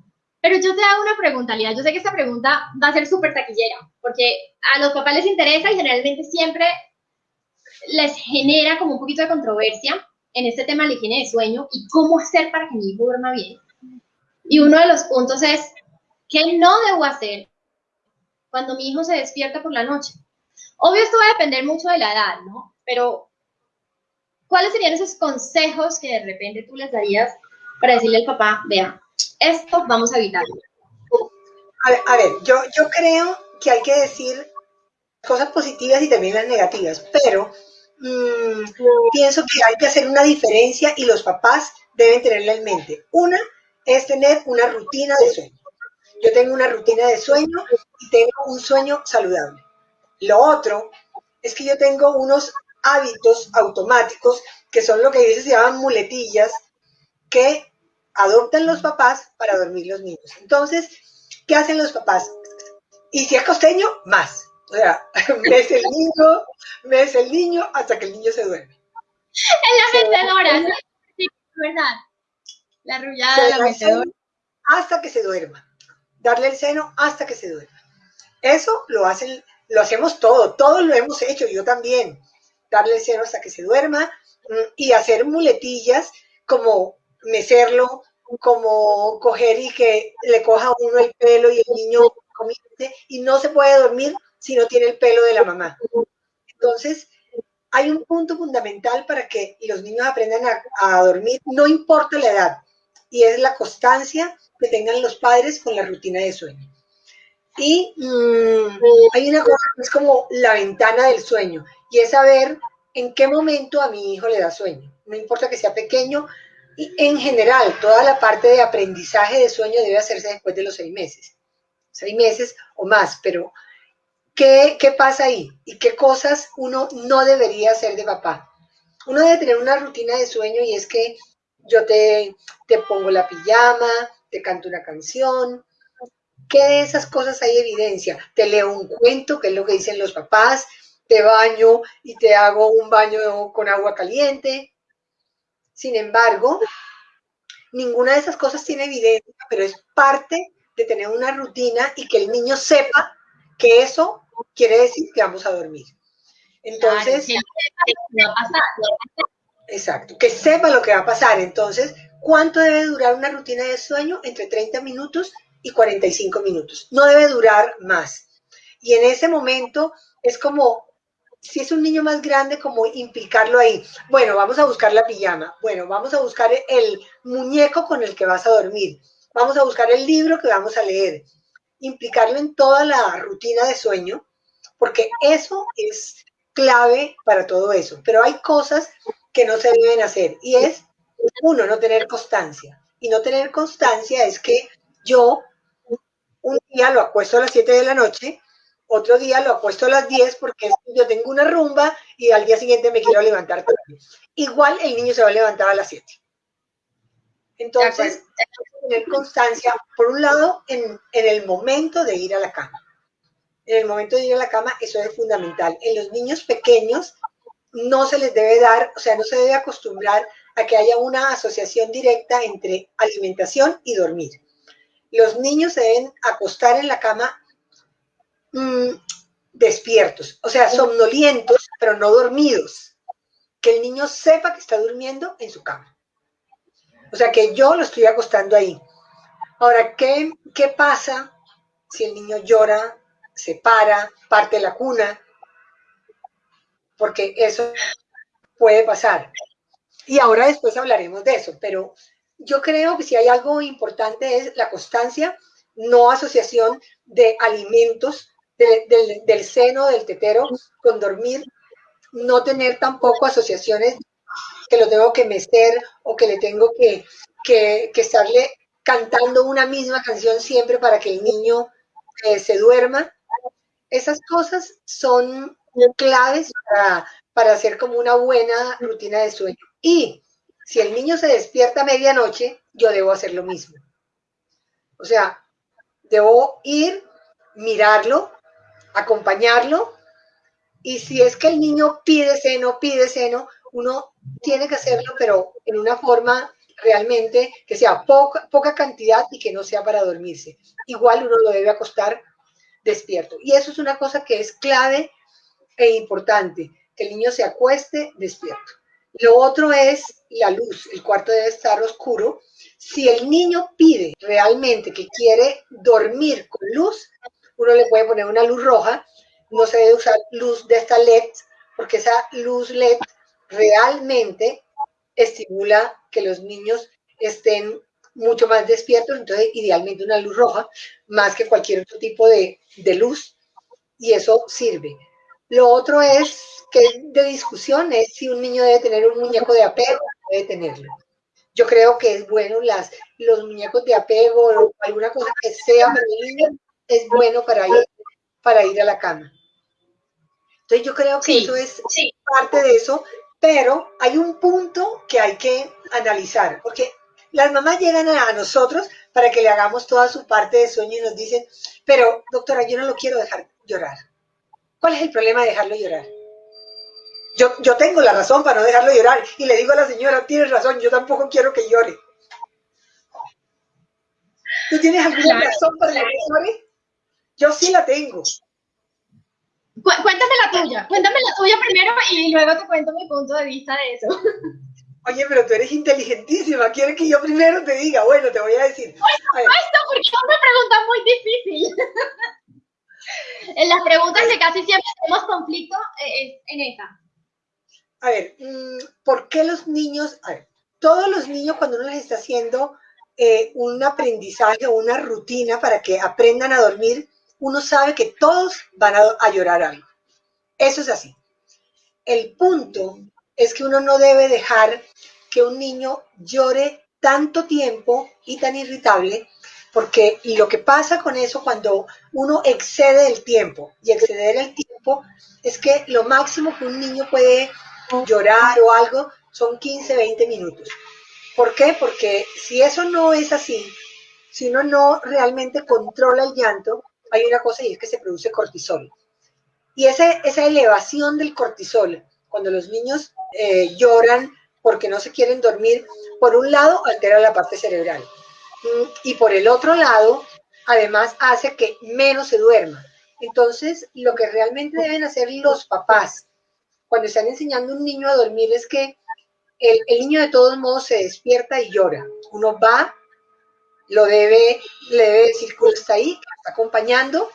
Pero yo te hago una pregunta, Lía. Yo sé que esta pregunta va a ser súper taquillera, porque a los papás les interesa y generalmente siempre les genera como un poquito de controversia en este tema de la higiene de sueño y cómo hacer para que mi hijo duerma bien. Y uno de los puntos es, ¿qué no debo hacer cuando mi hijo se despierta por la noche? Obvio, esto va a depender mucho de la edad, ¿no? Pero, ¿cuáles serían esos consejos que de repente tú les darías para decirle al papá, vea, esto vamos a evitarlo? A ver, yo, creo que hay que decir cosas positivas y también las negativas, pero mm, pienso que hay que hacer una diferencia y los papás deben tenerla en mente. Una es tener una rutina de sueño. Yo tengo una rutina de sueño y tengo un sueño saludable. Lo otro es que yo tengo unos hábitos automáticos, que son lo que veces se llaman muletillas, que adoptan los papás para dormir los niños. Entonces, ¿qué hacen los papás? Y si es costeño, más. O sea, [laughs] mes el niño, mes el niño, hasta que el niño se duerme. En la mecedora, sí, verdad. La arrullada, la mecedora. Hasta que se duerma. Darle el seno hasta que se duerma. Eso lo hacen, lo hacemos todo, todos lo hemos hecho, yo también darle el seno hasta que se duerma mm, y hacer muletillas como mecerlo, como coger y que le coja uno el pelo y el niño comience y no se puede dormir si no tiene el pelo de la mamá. Entonces, hay un punto fundamental para que los niños aprendan a, dormir, no importa la edad, y es la constancia que tengan los padres con la rutina de sueño. Y mm, hay una cosa que es como la ventana del sueño y es saber en qué momento a mi hijo le da sueño. No importa que sea pequeño, en general, toda la parte de aprendizaje de sueño debe hacerse después de los seis meses. Seis meses o más, pero ¿qué, qué pasa ahí? ¿Y qué cosas uno no debería hacer de papá? Uno debe tener una rutina de sueño y es que yo te, te pongo la pijama, te canto una canción, ¿Qué de esas cosas hay evidencia? Te leo un cuento, que es lo que dicen los papás, te baño y te hago un baño con agua caliente. Sin embargo, ninguna de esas cosas tiene evidencia, pero es parte de tener una rutina y que el niño sepa que eso quiere decir que vamos a dormir. Entonces, exacto, que sepa lo que va a pasar. Entonces, ¿cuánto debe durar una rutina de sueño? Entre 30 minutos y 45 minutos. No debe durar más. Y en ese momento es como, si es un niño más grande, como implicarlo ahí. Bueno, vamos a buscar la pijama. Bueno, vamos a buscar el muñeco con el que vas a dormir. Vamos a buscar el libro que vamos a leer. Implicarlo en toda la rutina de sueño, porque eso es clave para todo eso. Pero hay cosas que no se deben hacer y es, uno, no tener constancia. Y no tener constancia es que yo un día lo acuesto a las 7 de la noche, otro día lo acuesto a las 10 porque yo tengo una rumba y al día siguiente me quiero levantar Igual el niño se va a levantar a las 7. Entonces, hay que tener constancia, por un lado, en, en el momento de ir a la cama. En el momento de ir a la cama, eso es fundamental. En los niños pequeños no se les debe dar, o sea, no se debe acostumbrar a que haya una asociación directa entre alimentación y dormir los niños se deben acostar en la cama mm, despiertos, o sea, somnolientos, pero no dormidos. Que el niño sepa que está durmiendo en su cama. O sea, que yo lo estoy acostando ahí. Ahora, ¿qué, qué pasa si el niño llora, se para, parte la cuna? Porque eso puede pasar. Y ahora después hablaremos de eso, pero yo creo que si hay algo importante es la constancia, no asociación de alimentos del, seno, del tetero, con dormir, no tener tampoco asociaciones que lo tengo que mecer o que le tengo que, que, estarle cantando una misma canción siempre para que el niño eh, se duerma. Esas cosas son claves para, para hacer como una buena rutina de sueño. Y si el niño se despierta a medianoche, yo debo hacer lo mismo. O sea, debo ir, mirarlo, acompañarlo, y si es que el niño pide seno, pide seno, uno tiene que hacerlo, pero en una forma realmente que sea poca, poca cantidad y que no sea para dormirse. Igual uno lo debe acostar despierto. Y eso es una cosa que es clave e importante, que el niño se acueste despierto. Lo otro es la luz. El cuarto debe estar oscuro. Si el niño pide realmente que quiere dormir con luz, uno le puede poner una luz roja. No se debe usar luz de esta LED, porque esa luz LED realmente estimula que los niños estén mucho más despiertos, entonces idealmente una luz roja, más que cualquier otro tipo de, de luz, y eso sirve. Lo otro es que de discusión es si un niño debe tener un muñeco de apego debe tenerlo. Yo creo que es bueno las, los muñecos de apego o alguna cosa que sea para el niño, es bueno para ir, para ir a la cama. Entonces yo creo que eso es parte de eso, pero hay un punto que hay que analizar, porque las mamás llegan a nosotros para que le hagamos toda su parte de sueño y nos dicen, pero doctora, yo no lo quiero dejar llorar. ¿Cuál es el problema de dejarlo llorar? Yo, yo tengo la razón para no dejarlo llorar y le digo a la señora, tienes razón, yo tampoco quiero que llore. ¿Tú tienes alguna razón para que llore? Yo sí la tengo. Cuéntame la tuya, cuéntame la tuya primero y luego te cuento mi punto de vista de eso. Oye, pero tú eres inteligentísima, ¿quieres que yo primero te diga? Bueno, te voy a decir. Por supuesto, porque es una pregunta muy difícil. [laughs] en las preguntas que casi siempre tenemos conflicto eh, es en esa. A ver, mm, ¿por qué los niños, a ver, todos los niños cuando uno les está haciendo eh, un aprendizaje o una rutina para que aprendan a dormir, uno sabe que todos van a, llorar algo. Eso es así. El punto es que uno no debe dejar que un niño llore tanto tiempo y tan irritable, porque lo que pasa con eso cuando uno excede el tiempo, y exceder el tiempo es que lo máximo que un niño puede llorar o algo son 15, 20 minutos. ¿Por qué? Porque si eso no es así, si uno no realmente controla el llanto, hay una cosa y es que se produce cortisol. Y esa elevación del cortisol, cuando los niños eh, lloran porque no se quieren dormir, por un lado altera la parte cerebral mm, y por el otro lado, además hace que menos se duerma. Entonces, lo que realmente deben hacer los papás cuando están enseñando a un niño a dormir es que el niño de todos modos se despierta y llora. Uno va, lo debe, le debe decir que está ahí, que está acompañando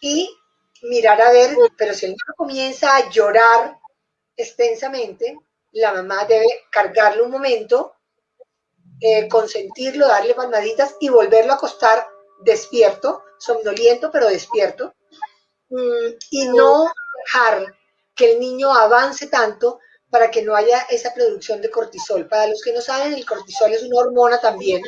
y mirar a ver, pero si el niño comienza a llorar extensamente, la mamá debe cargarlo un momento, eh, consentirlo, darle palmaditas y volverlo a acostar despierto, somnoliento pero despierto, mm, y no dejar que el niño avance tanto para que no haya esa producción de cortisol. Para los que no saben, el cortisol es una hormona también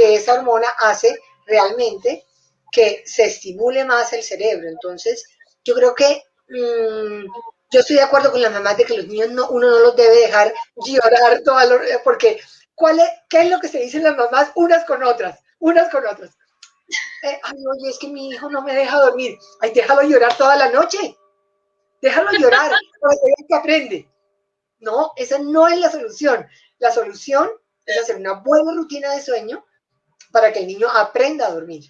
que esa hormona hace realmente que se estimule más el cerebro. Entonces, yo creo que mm, yo estoy de acuerdo con la mamá de que los niños no, uno no los debe dejar llorar toda porque ¿cuál es, ¿qué es lo que se dicen las mamás unas con otras? Unas con otras. Eh, ay, oye, es que mi hijo no me deja dormir. Ay, déjalo llorar toda la noche. Déjalo llorar, [laughs] para que aprende. No, esa no es la solución. La solución es hacer una buena rutina de sueño para que el niño aprenda a dormir.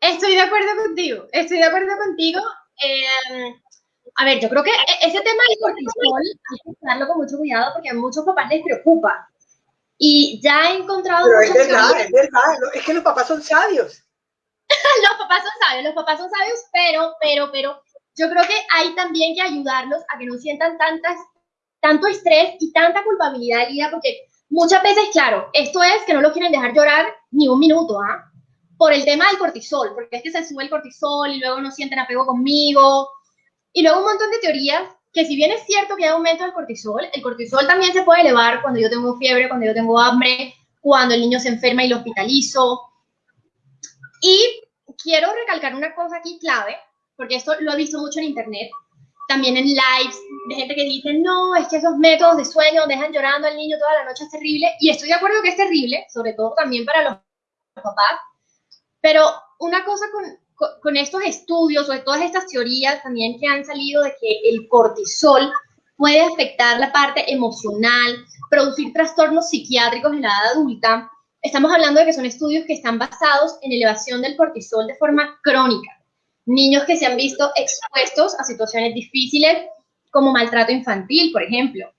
Estoy de acuerdo contigo, estoy de acuerdo contigo. Em, a ver, yo creo que e-, ese tema del cortisol hay que usarlo con mucho cuidado porque a muchos papás les preocupa. Y ya he encontrado... Pero es verdad, es verdad, es que los papás son sabios. [laughs] los papás son sabios, los papás son sabios, pero, pero, pero, yo creo que hay también que ayudarlos a que no sientan tantas, tanto estrés y tanta culpabilidad de vida, porque muchas veces, claro, esto es que no lo quieren dejar llorar ni un minuto, ¿ah? por el tema del cortisol, porque es que se sube el cortisol y luego no sienten apego conmigo. Y luego un montón de teorías que si bien es cierto que hay aumento del cortisol, el cortisol también se puede elevar cuando yo tengo fiebre, cuando yo tengo hambre, cuando el niño se enferma y lo hospitalizo. Y quiero recalcar una cosa aquí clave, porque esto lo he visto mucho en internet, también en lives de gente que dice, no, es que esos métodos de sueño dejan llorando al niño toda la noche, es terrible. Y estoy de acuerdo que es terrible, sobre todo también para los papás. Pero una cosa con, con, estos estudios o de todas estas teorías también que han salido de que el cortisol puede afectar la parte emocional, producir trastornos psiquiátricos en la edad adulta. Estamos hablando de que son estudios que están basados en elevación del cortisol de forma crónica niños que se han visto expuestos a situaciones difíciles como maltrato infantil, por ejemplo.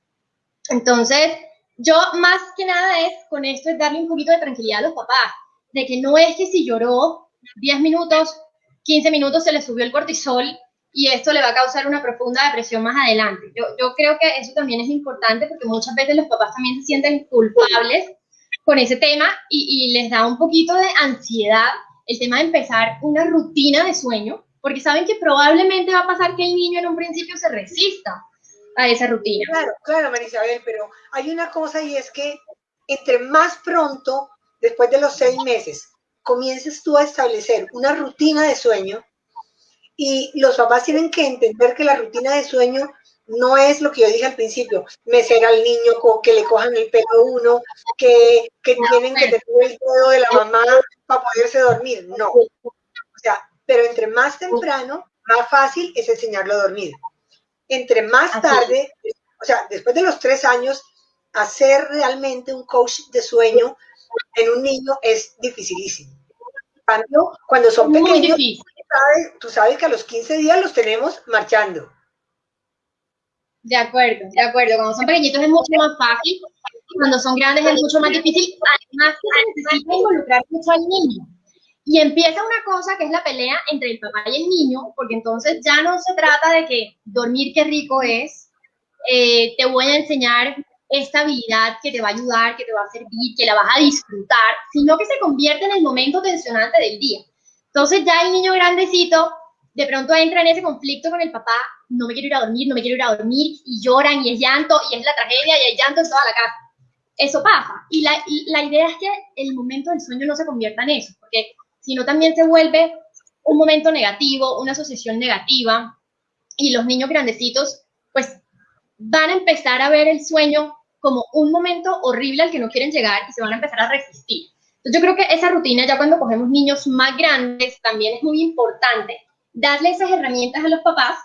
Entonces, yo más que nada es con esto es darle un poquito de tranquilidad a los papás, de que no es que si lloró 10 minutos, 15 minutos se le subió el cortisol y esto le va a causar una profunda depresión más adelante. Yo, creo que eso también es importante porque muchas veces los papás también se sienten culpables con ese tema y les da un poquito de ansiedad el tema de empezar una rutina de sueño, porque saben que probablemente va a pasar que el niño en un principio se resista a esa rutina. Claro, claro, Marisabel, pero hay una cosa y es que entre más pronto, después de los seis meses, comiences tú a establecer una rutina de sueño y los papás tienen que entender que la rutina de sueño no es lo que yo dije al principio, mecer al niño, que le cojan el pelo a uno, que, que tienen que tener el dedo de la mamá para poderse dormir. No. O sea, pero entre más temprano, más fácil es enseñarlo a dormir. Entre más tarde, o sea, después de los tres años, hacer realmente un coach de sueño en un niño es dificilísimo. Cuando, cuando son pequeños, tú sabes que a los 15 días los tenemos marchando. De acuerdo, de acuerdo. Cuando son pequeñitos es mucho más fácil, cuando son grandes es mucho más difícil. Además, necesita involucrar mucho al niño. Y empieza una cosa que es la pelea entre el papá y el niño, porque entonces ya no se trata de que dormir qué rico es, eh, te voy a enseñar esta habilidad que te va a ayudar, que te va a servir, que la vas a disfrutar, sino que se convierte en el momento tensionante del día. Entonces ya el niño grandecito de pronto entra en ese conflicto con el papá, no me quiero ir a dormir, no me quiero ir a dormir, y lloran, y es llanto, y es la tragedia, y hay llanto en toda la casa. Eso pasa. Y la, la idea es que el momento del sueño no se convierta en eso, porque si no también se vuelve un momento negativo, una asociación negativa, y los niños grandecitos, pues van a empezar a ver el sueño como un momento horrible al que no quieren llegar y se van a empezar a resistir. Entonces yo creo que esa rutina, ya cuando cogemos niños más grandes, también es muy importante darle esas herramientas a los papás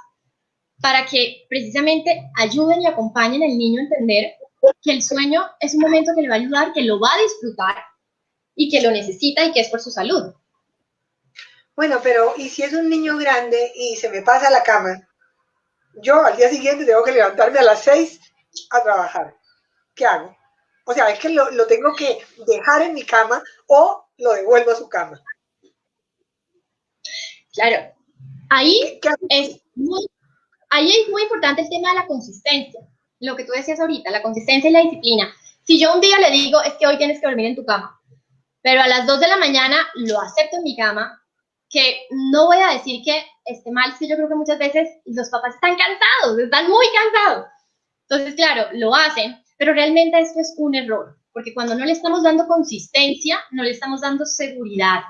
para que precisamente ayuden y acompañen al niño a entender que el sueño es un momento que le va a ayudar, que lo va a disfrutar y que lo necesita y que es por su salud. Bueno, pero ¿y si es un niño grande y se me pasa la cama? Yo al día siguiente tengo que levantarme a las seis a trabajar. ¿Qué hago? O sea, es que lo, lo tengo que dejar en mi cama o lo devuelvo a su cama. Claro, Ahí es, muy, ahí es muy importante el tema de la consistencia, lo que tú decías ahorita, la consistencia y la disciplina. Si yo un día le digo, es que hoy tienes que dormir en tu cama, pero a las 2 de la mañana lo acepto en mi cama, que no voy a decir que esté mal, si yo creo que muchas veces los papás están cansados, están muy cansados. Entonces, claro, lo hacen, pero realmente esto es un error, porque cuando no le estamos dando consistencia, no le estamos dando seguridad.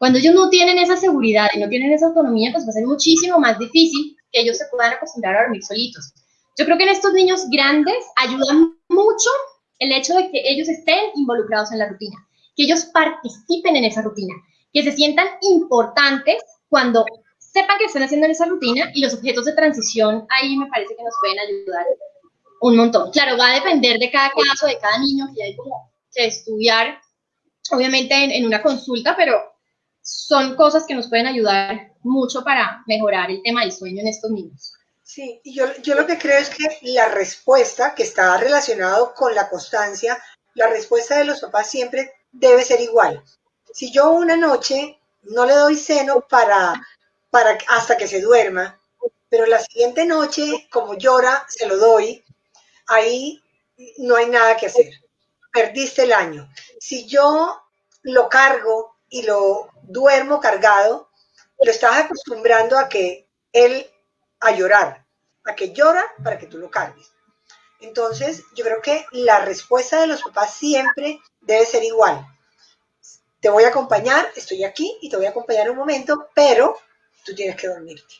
Cuando ellos no tienen esa seguridad y no tienen esa autonomía, pues va a ser muchísimo más difícil que ellos se puedan acostumbrar a dormir solitos. Yo creo que en estos niños grandes ayuda mucho el hecho de que ellos estén involucrados en la rutina, que ellos participen en esa rutina, que se sientan importantes cuando sepan que están haciendo esa rutina y los objetos de transición ahí me parece que nos pueden ayudar un montón. Claro, va a depender de cada caso, de cada niño, que hay como que estudiar, obviamente en, en una consulta, pero son cosas que nos pueden ayudar mucho para mejorar el tema del sueño en estos niños. Sí, y yo, yo lo que creo es que la respuesta que está relacionado con la constancia, la respuesta de los papás siempre debe ser igual. Si yo una noche no le doy seno para, para hasta que se duerma, pero la siguiente noche, como llora, se lo doy, ahí no hay nada que hacer. Perdiste el año. Si yo lo cargo y lo duermo cargado, lo estás acostumbrando a que él, a llorar, a que llora para que tú lo cargues. Entonces, yo creo que la respuesta de los papás siempre debe ser igual. Te voy a acompañar, estoy aquí y te voy a acompañar un momento, pero tú tienes que dormirte.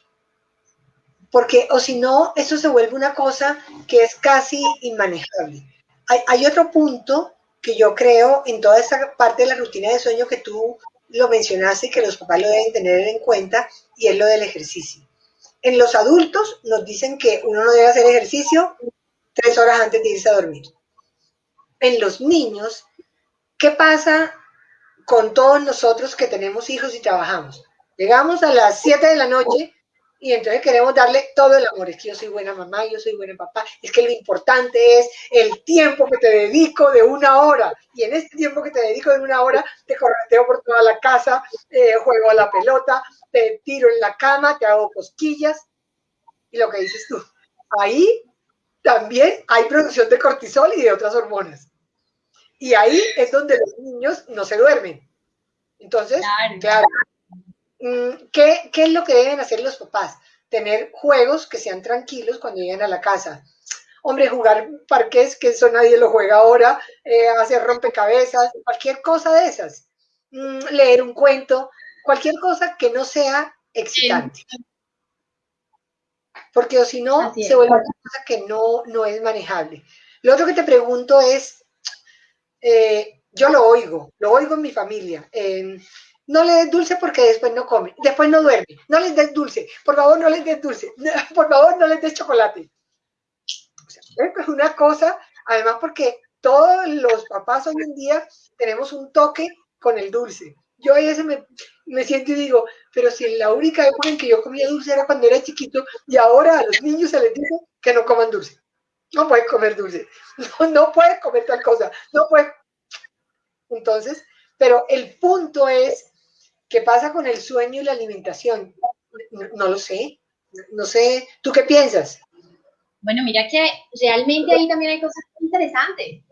Porque, o si no, eso se vuelve una cosa que es casi inmanejable. Hay, hay otro punto que yo creo en toda esa parte de la rutina de sueño que tú lo mencionaste y que los papás lo deben tener en cuenta, y es lo del ejercicio. En los adultos nos dicen que uno no debe hacer ejercicio tres horas antes de irse a dormir. En los niños, ¿qué pasa con todos nosotros que tenemos hijos y trabajamos? Llegamos a las 7 de la noche y entonces queremos darle todo el amor. Es que yo soy buena mamá, yo soy buena papá. Es que lo importante es el tiempo que te dedico de una hora. Y en este tiempo que te dedico de una hora, te correteo por toda la casa, eh, juego a la pelota, te tiro en la cama, te hago cosquillas. Y lo que dices tú, ahí también hay producción de cortisol y de otras hormonas. Y ahí es donde los niños no se duermen. Entonces, claro, mm, ¿qué, es lo que deben hacer los papás? Tener juegos que sean tranquilos cuando lleguen a la casa. Hombre, jugar parques, que eso nadie lo juega ahora, eh, hacer rompecabezas, cualquier cosa de esas. Mm, leer un cuento, cualquier cosa que no sea excitante porque o si no, se vuelve una cosa que no, no es manejable. Lo otro que te pregunto es, eh, yo lo oigo, lo oigo en mi familia. No le des dulce porque después no come, después no duerme. No les des dulce, por favor no les des dulce, [laughs] por favor no les des chocolate. es una cosa, además porque todos los papás hoy en día tenemos un toque con el dulce. Yo a veces me, me siento y digo, pero si la única época en que yo comía dulce era cuando era chiquito y ahora a los niños se les dice que no coman dulce. No puedes comer dulce, [laughs] no, no puedes comer tal cosa, no puedes. Entonces, pero el punto es, ¿qué pasa con el sueño y la alimentación? No, lo sé, no sé, ¿tú qué piensas? Bueno, mira que realmente ahí también hay cosas interesantes.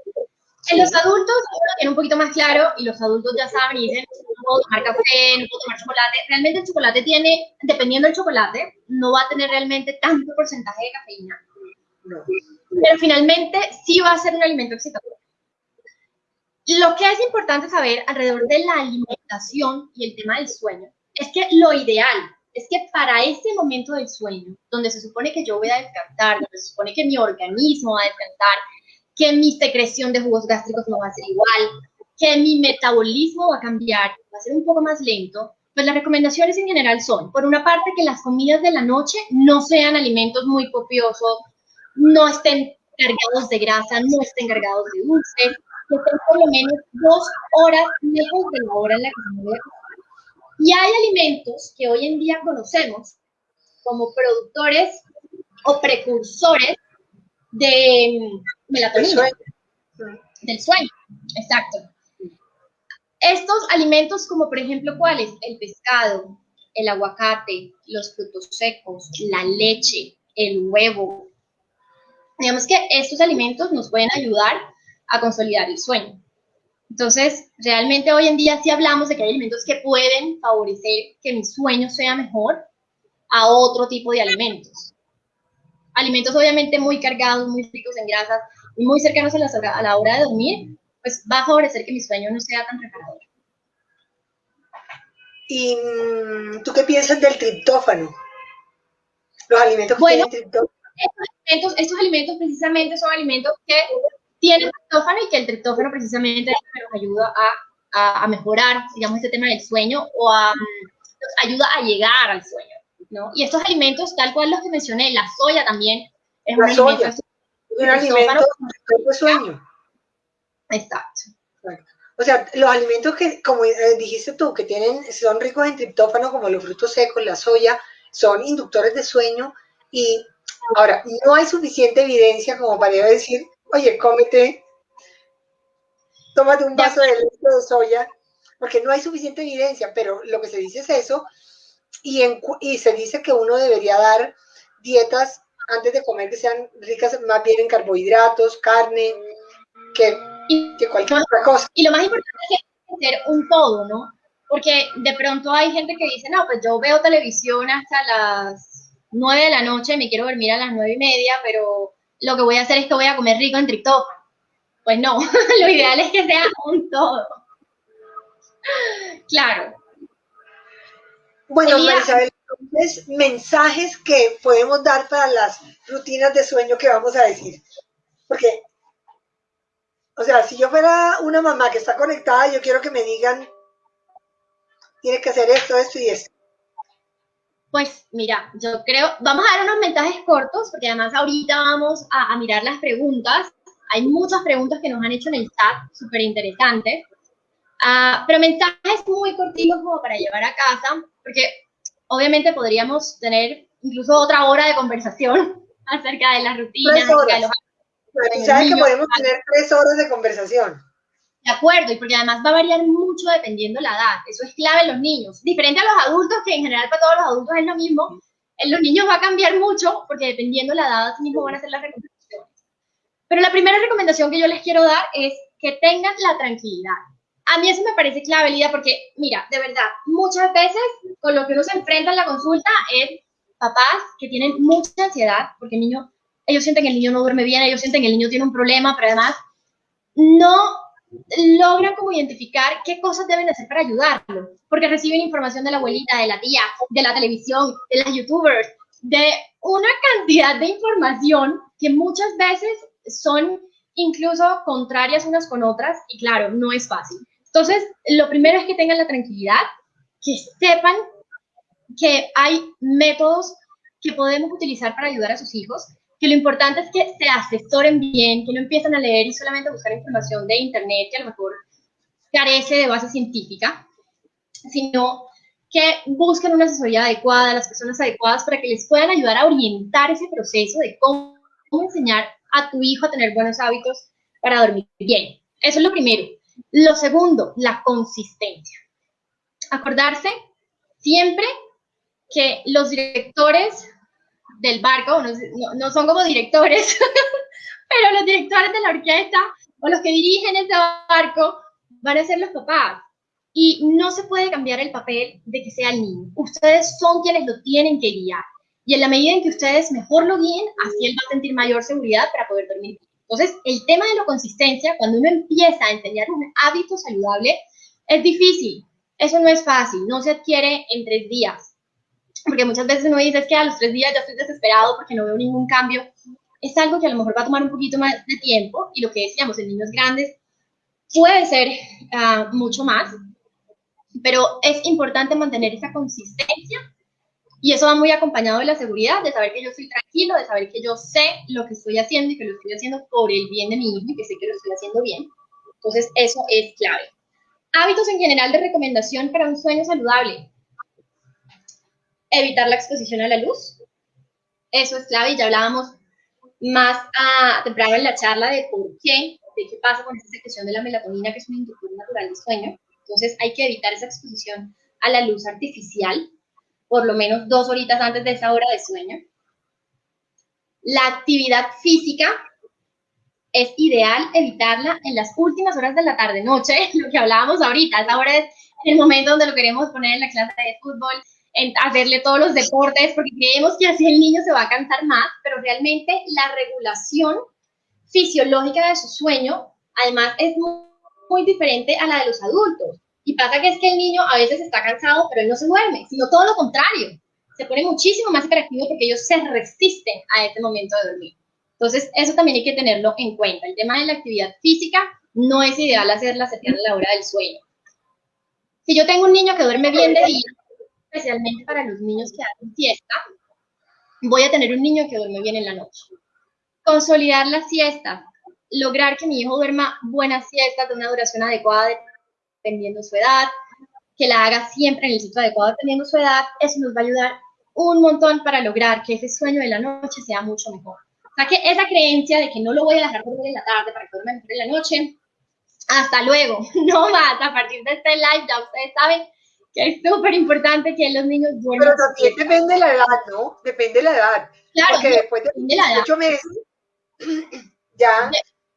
En los adultos lo tienen un poquito más claro y los adultos ya saben y dicen, no puedo tomar café, no puedo tomar chocolate. Realmente el chocolate tiene, dependiendo del chocolate, no va a tener realmente tanto porcentaje de cafeína. Pero finalmente sí va a ser un alimento excitador. Lo que es importante saber alrededor de la alimentación y el tema del sueño es que lo ideal es que para ese momento del sueño, donde se supone que yo voy a descansar, donde se supone que mi organismo va a descansar, que mi secreción de jugos gástricos no va a ser igual, que mi metabolismo va a cambiar, va a ser un poco más lento, pues las recomendaciones en general son, por una parte, que las comidas de la noche no sean alimentos muy copiosos, no estén cargados de grasa, no estén cargados de dulce, que estén por lo menos dos horas lejos de la hora en la que se mueve. Y hay alimentos que hoy en día conocemos como productores o precursores de melatonina, del sueño, exacto. Estos alimentos como por ejemplo, ¿cuáles? El pescado, el aguacate, los frutos secos, la leche, el huevo. Digamos que estos alimentos nos pueden ayudar a consolidar el sueño. Entonces, realmente hoy en día sí hablamos de que hay alimentos que pueden favorecer que mi sueño sea mejor a otro tipo de alimentos alimentos obviamente muy cargados, muy ricos en grasas y muy cercanos a la, a la hora de dormir, pues va a favorecer que mi sueño no sea tan reparador. ¿Y mm, tú qué piensas del triptófano? Los alimentos que bueno, tienen triptófano. Estos alimentos, estos alimentos precisamente son alimentos que tienen triptófano y que el triptófano precisamente nos ayuda a, a, mejorar, digamos, este tema del sueño o a, nos ayuda a llegar al sueño. Y estos alimentos, tal cual los que mencioné, la soya también es un alimento, un alimento de sueño. Exacto. O sea, los alimentos que, como eh, dijiste tú, que tienen, son ricos en triptófano, como los frutos secos, la soya, son inductores de sueño. Y ahora, no hay suficiente evidencia como para decir, oye, cómete, tómate un vaso de leche de soya, porque no hay suficiente evidencia, pero lo que se dice es eso, y, y se dice que uno debería dar dietas antes de comer que sean ricas más bien en carbohidratos, carne, que, que cualquier otra cosa. Y lo más importante es hacer un todo, ¿no? porque de pronto hay gente que dice, no, pues yo veo televisión hasta las 9 de la noche, me quiero dormir a las nueve y media, pero lo que voy a hacer es que voy a comer rico en TikTok. Pues no, [laughs] lo ideal es que sea un todo. Claro. Bueno, Marisabel, entonces, mensajes que podemos dar para las rutinas de sueño que vamos a decir. Porque, o sea, si yo fuera una mamá que está conectada, yo quiero que me digan tiene que hacer esto, esto y esto. Pues mira, yo creo, vamos a dar unos mensajes cortos, porque además ahorita vamos a, mirar las preguntas. Hay muchas preguntas que nos han hecho en el chat, súper interesantes. Ah, pero mensajes muy cortitos como para llevar a casa, porque obviamente podríamos tener incluso otra hora de conversación [laughs] acerca de las rutinas. De los... ¿Sabes que podemos tener tres horas de conversación? De acuerdo, y porque además va a variar mucho dependiendo la edad. Eso es clave en los niños. Diferente a los adultos, que en general para todos los adultos es lo mismo. En los niños va a cambiar mucho porque dependiendo la edad, así mismo van a ser las recomendaciones. Pero la primera recomendación que yo les quiero dar es que tengan la tranquilidad. A mí eso me parece clave, Lida, porque mira, de verdad, muchas veces con lo que uno se enfrenta en la consulta es papás que tienen mucha ansiedad porque el niño, ellos sienten que el niño no duerme bien, ellos sienten que el niño tiene un problema, pero además no logran como identificar qué cosas deben hacer para ayudarlo, porque reciben información de la abuelita, de la tía, de la televisión, de las youtubers, de una cantidad de información que muchas veces son incluso contrarias unas con otras y claro, no es fácil. Entonces, lo primero es que tengan la tranquilidad, que sepan que hay métodos que podemos utilizar para ayudar a sus hijos, que lo importante es que se asesoren bien, que no empiecen a leer y solamente buscar información de internet que a lo mejor carece de base científica, sino que busquen una asesoría adecuada, las personas adecuadas para que les puedan ayudar a orientar ese proceso de cómo, enseñar a tu hijo a tener buenos hábitos para dormir bien. Eso es lo primero. Lo segundo, la consistencia. Acordarse siempre que los directores del barco, no, son como directores, [laughs] pero los directores de la orquesta o los que dirigen ese barco van a ser los papás. Y no se puede cambiar el papel de que sea el niño. Ustedes son quienes lo tienen que guiar. Y en la medida en que ustedes mejor lo guíen, así él va a sentir mayor seguridad para poder dormir. Entonces, el tema de la consistencia, cuando uno empieza a enseñar un hábito saludable, es difícil. Eso no es fácil, no se adquiere en tres días porque muchas veces uno dice es que a los tres días ya estoy desesperado porque no veo ningún cambio. Es algo que a lo mejor va a tomar un poquito más de tiempo y lo que decíamos en niños grandes puede ser ah, mucho más, pero es importante mantener esa consistencia y eso va muy acompañado de la seguridad, de saber que yo estoy tranquilo, de saber que yo sé lo que estoy haciendo y que lo estoy haciendo por el bien de mi hijo y que sé que lo estoy haciendo bien. Entonces, eso es clave. Hábitos en general de recomendación para un sueño saludable evitar la exposición a la luz. Eso es clave y ya hablábamos más a, temprano en la charla de por qué, de qué pasa con esta secreción de la melatonina, que es un inductor natural del sueño. Entonces hay que evitar esa exposición a la luz artificial, por lo menos dos horitas antes de esa hora de sueño. La actividad física es ideal evitarla en las últimas horas de la tarde-noche, [laughs] lo que hablábamos ahorita. Esa hora es el momento donde lo queremos poner en la clase de fútbol, hacerle todos los deportes, porque creemos que así el niño se va a cansar más, pero realmente la regulación fisiológica de su sueño, además, es muy, diferente a la de los adultos. Y pasa que es que el niño a veces está cansado, pero él no se duerme, sino todo lo contrario. Se pone muchísimo más hiperactivo porque ellos se resisten a este momento de dormir. Entonces, eso también hay que tenerlo en cuenta. El tema de la actividad física no es ideal hacerla cercana a la hora del sueño. Si yo tengo un niño que duerme bien de día, especialmente para los niños que hacen siesta, voy a tener un niño que duerme bien en la noche. Consolidar la siesta, lograr que mi hijo duerma buenas siestas de una duración adecuada dependiendo de su edad, que la haga siempre en el sitio adecuado dependiendo de su edad, eso nos va a ayudar un montón para lograr que ese sueño de la noche sea mucho mejor. O sea que esa creencia de que no lo voy a dejar dormir en la tarde para que duerma mejor en la noche, hasta luego, [laughs] no más, a partir de este live ya ustedes saben es súper importante que los niños duerman. Pero también depende de la edad, ¿no? Depende de la edad. Claro, porque después de, ocho meses [clears throat] ya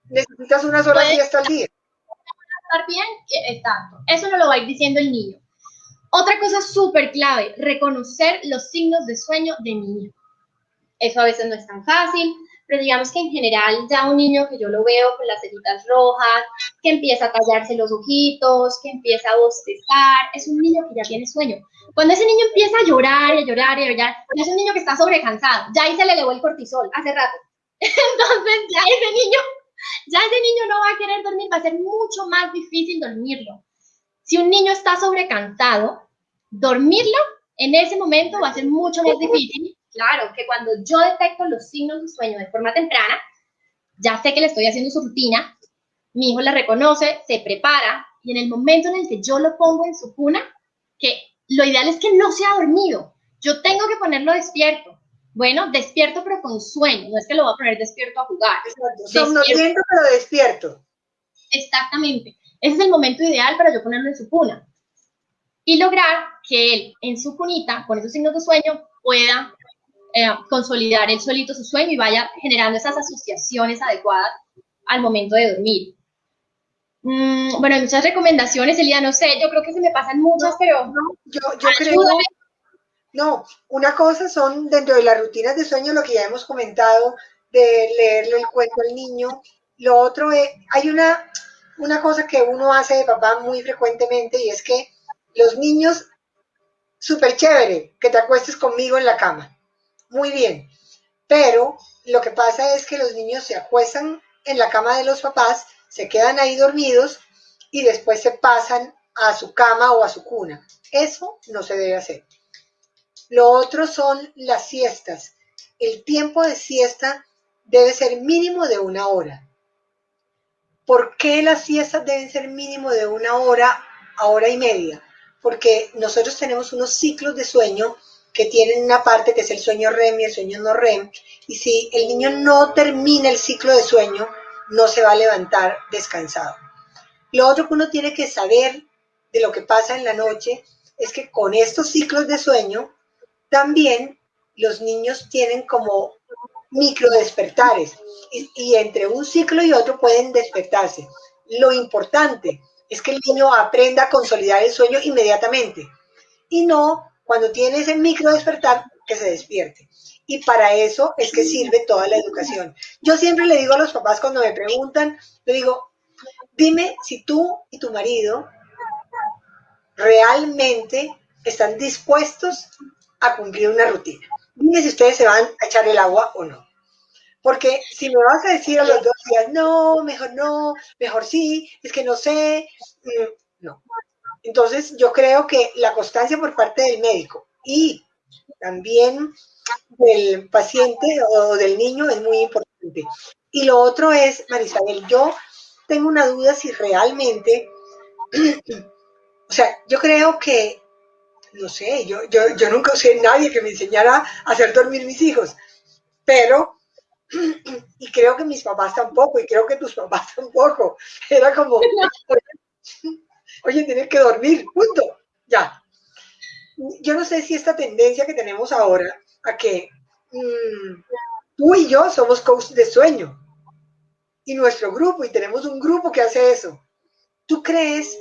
necesitas unas horas y hasta al día. Estar bien, exacto. Eso no lo va a ir diciendo el niño. Otra cosa súper clave, reconocer los signos de sueño de mi niño. Eso a veces no es tan fácil, pero digamos que en general ya un niño que yo lo veo con las cejitas rojas, que empieza a tallarse los ojitos, que empieza a bostezar, es un niño que ya tiene sueño. Cuando ese niño empieza a llorar y a llorar y a llorar, es un niño que está sobrecansado, ya ahí se le elevó el cortisol hace rato. [laughs] Entonces ya ese niño, ya ese niño no va a querer dormir, va a ser mucho más difícil dormirlo. Si un niño está sobrecansado, dormirlo en ese momento va a ser mucho más difícil. Claro, que cuando yo detecto los signos de sueño de forma temprana, ya sé que le estoy haciendo su rutina, mi hijo la reconoce, se prepara y en el momento en el que yo lo pongo en su cuna, que lo ideal es que no sea dormido, yo tengo que ponerlo despierto. Bueno, despierto pero con sueño, no es que lo voy a poner despierto a jugar. Somnoliento pero despierto. Exactamente. Ese es el momento ideal para yo ponerlo en su cuna. Y lograr que él en su cunita, con esos signos de sueño, pueda eh, consolidar él solito su sueño y vaya generando esas asociaciones adecuadas al momento de dormir. Mm, bueno, hay muchas recomendaciones, Elida, no sé, yo creo que se me pasan muchas, pero... No, yo, yo creo... No, una cosa son dentro de las rutinas de sueño lo que ya hemos comentado, de leerle el cuento al niño. Lo otro es, hay una, una cosa que uno hace de papá muy frecuentemente y es que los niños, súper chévere, que te acuestes conmigo en la cama. Muy bien. Pero lo que pasa es que los niños se acuestan en la cama de los papás, se quedan ahí dormidos y después se pasan a su cama o a su cuna. Eso no se debe hacer. Lo otro son las siestas. El tiempo de siesta debe ser mínimo de una hora. ¿Por qué las siestas deben ser mínimo de una hora a hora y media? Porque nosotros tenemos unos ciclos de sueño que tienen una parte que es el sueño REM y el sueño no REM, y si el niño no termina el ciclo de sueño, no se va a levantar descansado. Lo otro que uno tiene que saber de lo que pasa en la noche es que con estos ciclos de sueño, también los niños tienen como micro despertares y, entre un ciclo y otro pueden despertarse. Lo importante es que el niño aprenda a consolidar el sueño inmediatamente y no cuando tiene ese micro despertar que se despierte. Y para eso es que sirve toda la educación. Yo siempre le digo a los papás cuando me preguntan, le digo, dime si tú y tu marido realmente están dispuestos a cumplir una rutina. Dime si ustedes se van a echar el agua o no. Porque si me vas a decir a los dos días, no, mejor no, mejor sí, es que no sé, mm, no. Entonces yo creo que la constancia por parte del médico y también del paciente o del niño es muy importante. Y lo otro es, Marisabel, yo tengo una duda si realmente, [clears throat] o sea, yo creo que no sé, yo, yo, yo nunca usé nadie que me enseñara a hacer dormir mis hijos, pero, [clears throat] y creo que mis papás tampoco, y creo que tus papás tampoco, [laughs] era como, [laughs] oye, tienes que dormir, punto, ya. Yo no sé si esta tendencia que tenemos ahora a que mm, tú y yo somos coaches de sueño, y nuestro grupo, y tenemos un grupo que hace eso. ¿Tú crees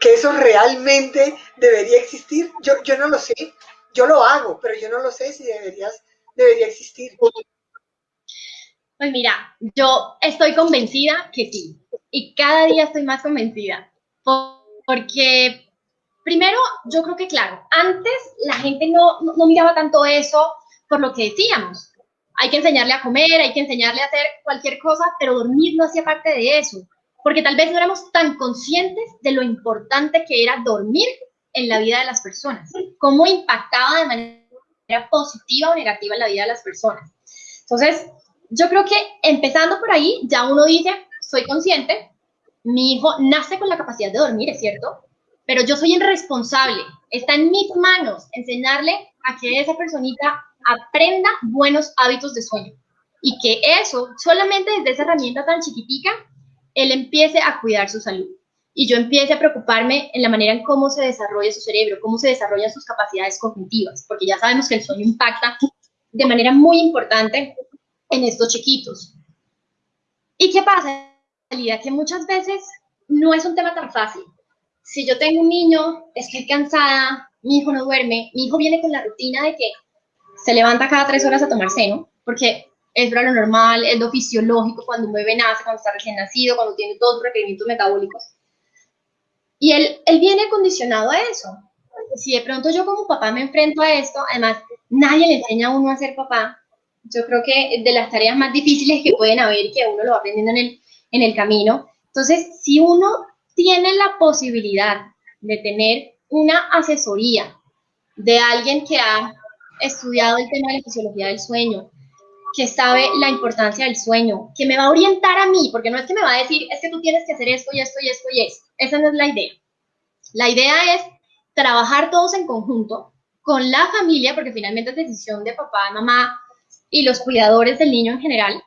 que eso realmente debería existir. Yo, yo no lo sé, yo lo hago, pero yo no lo sé si deberías, debería existir. Pues mira, yo estoy convencida que sí, y cada día estoy más convencida, porque primero, yo creo que claro, antes la gente no, no, miraba tanto eso por lo que decíamos. Hay que enseñarle a comer, hay que enseñarle a hacer cualquier cosa, pero dormir no hacía parte de eso porque tal vez no éramos tan conscientes de lo importante que era dormir en la vida de las personas, cómo impactaba de manera positiva o negativa en la vida de las personas. Entonces, yo creo que empezando por ahí, ya uno dice, soy consciente, mi hijo nace con la capacidad de dormir, es cierto, pero yo soy el responsable, está en mis manos enseñarle a que esa personita aprenda buenos hábitos de sueño y que eso, solamente desde esa herramienta tan chiquitica, él empiece a cuidar su salud y yo empiece a preocuparme en la manera en cómo se desarrolla su cerebro, cómo se desarrollan sus capacidades cognitivas, porque ya sabemos que el sueño impacta de manera muy importante en estos chiquitos. ¿Y qué pasa? Que muchas veces no es un tema tan fácil. si yo tengo un niño, estoy cansada, mi hijo no duerme, mi hijo viene con la rutina de que se levanta cada tres horas a tomar seno, porque es lo normal, es lo fisiológico cuando un bebé nace, cuando está recién nacido, cuando tiene todos los requerimientos metabólicos. Y él, él viene condicionado a eso. Si de pronto yo como papá me enfrento a esto, además nadie le enseña a uno a ser papá, yo creo que de las tareas más difíciles que pueden haber, que uno lo va aprendiendo en el, en el camino. Entonces, si uno tiene la posibilidad de tener una asesoría de alguien que ha estudiado el tema de la fisiología del sueño, que sabe la importancia del sueño, que me va a orientar a mí, porque no es que me va a decir, es que tú tienes que hacer esto y esto y esto y esto. Esa no es la idea. La idea es trabajar todos en conjunto con la familia, porque finalmente es decisión de papá, mamá y los cuidadores del niño en general.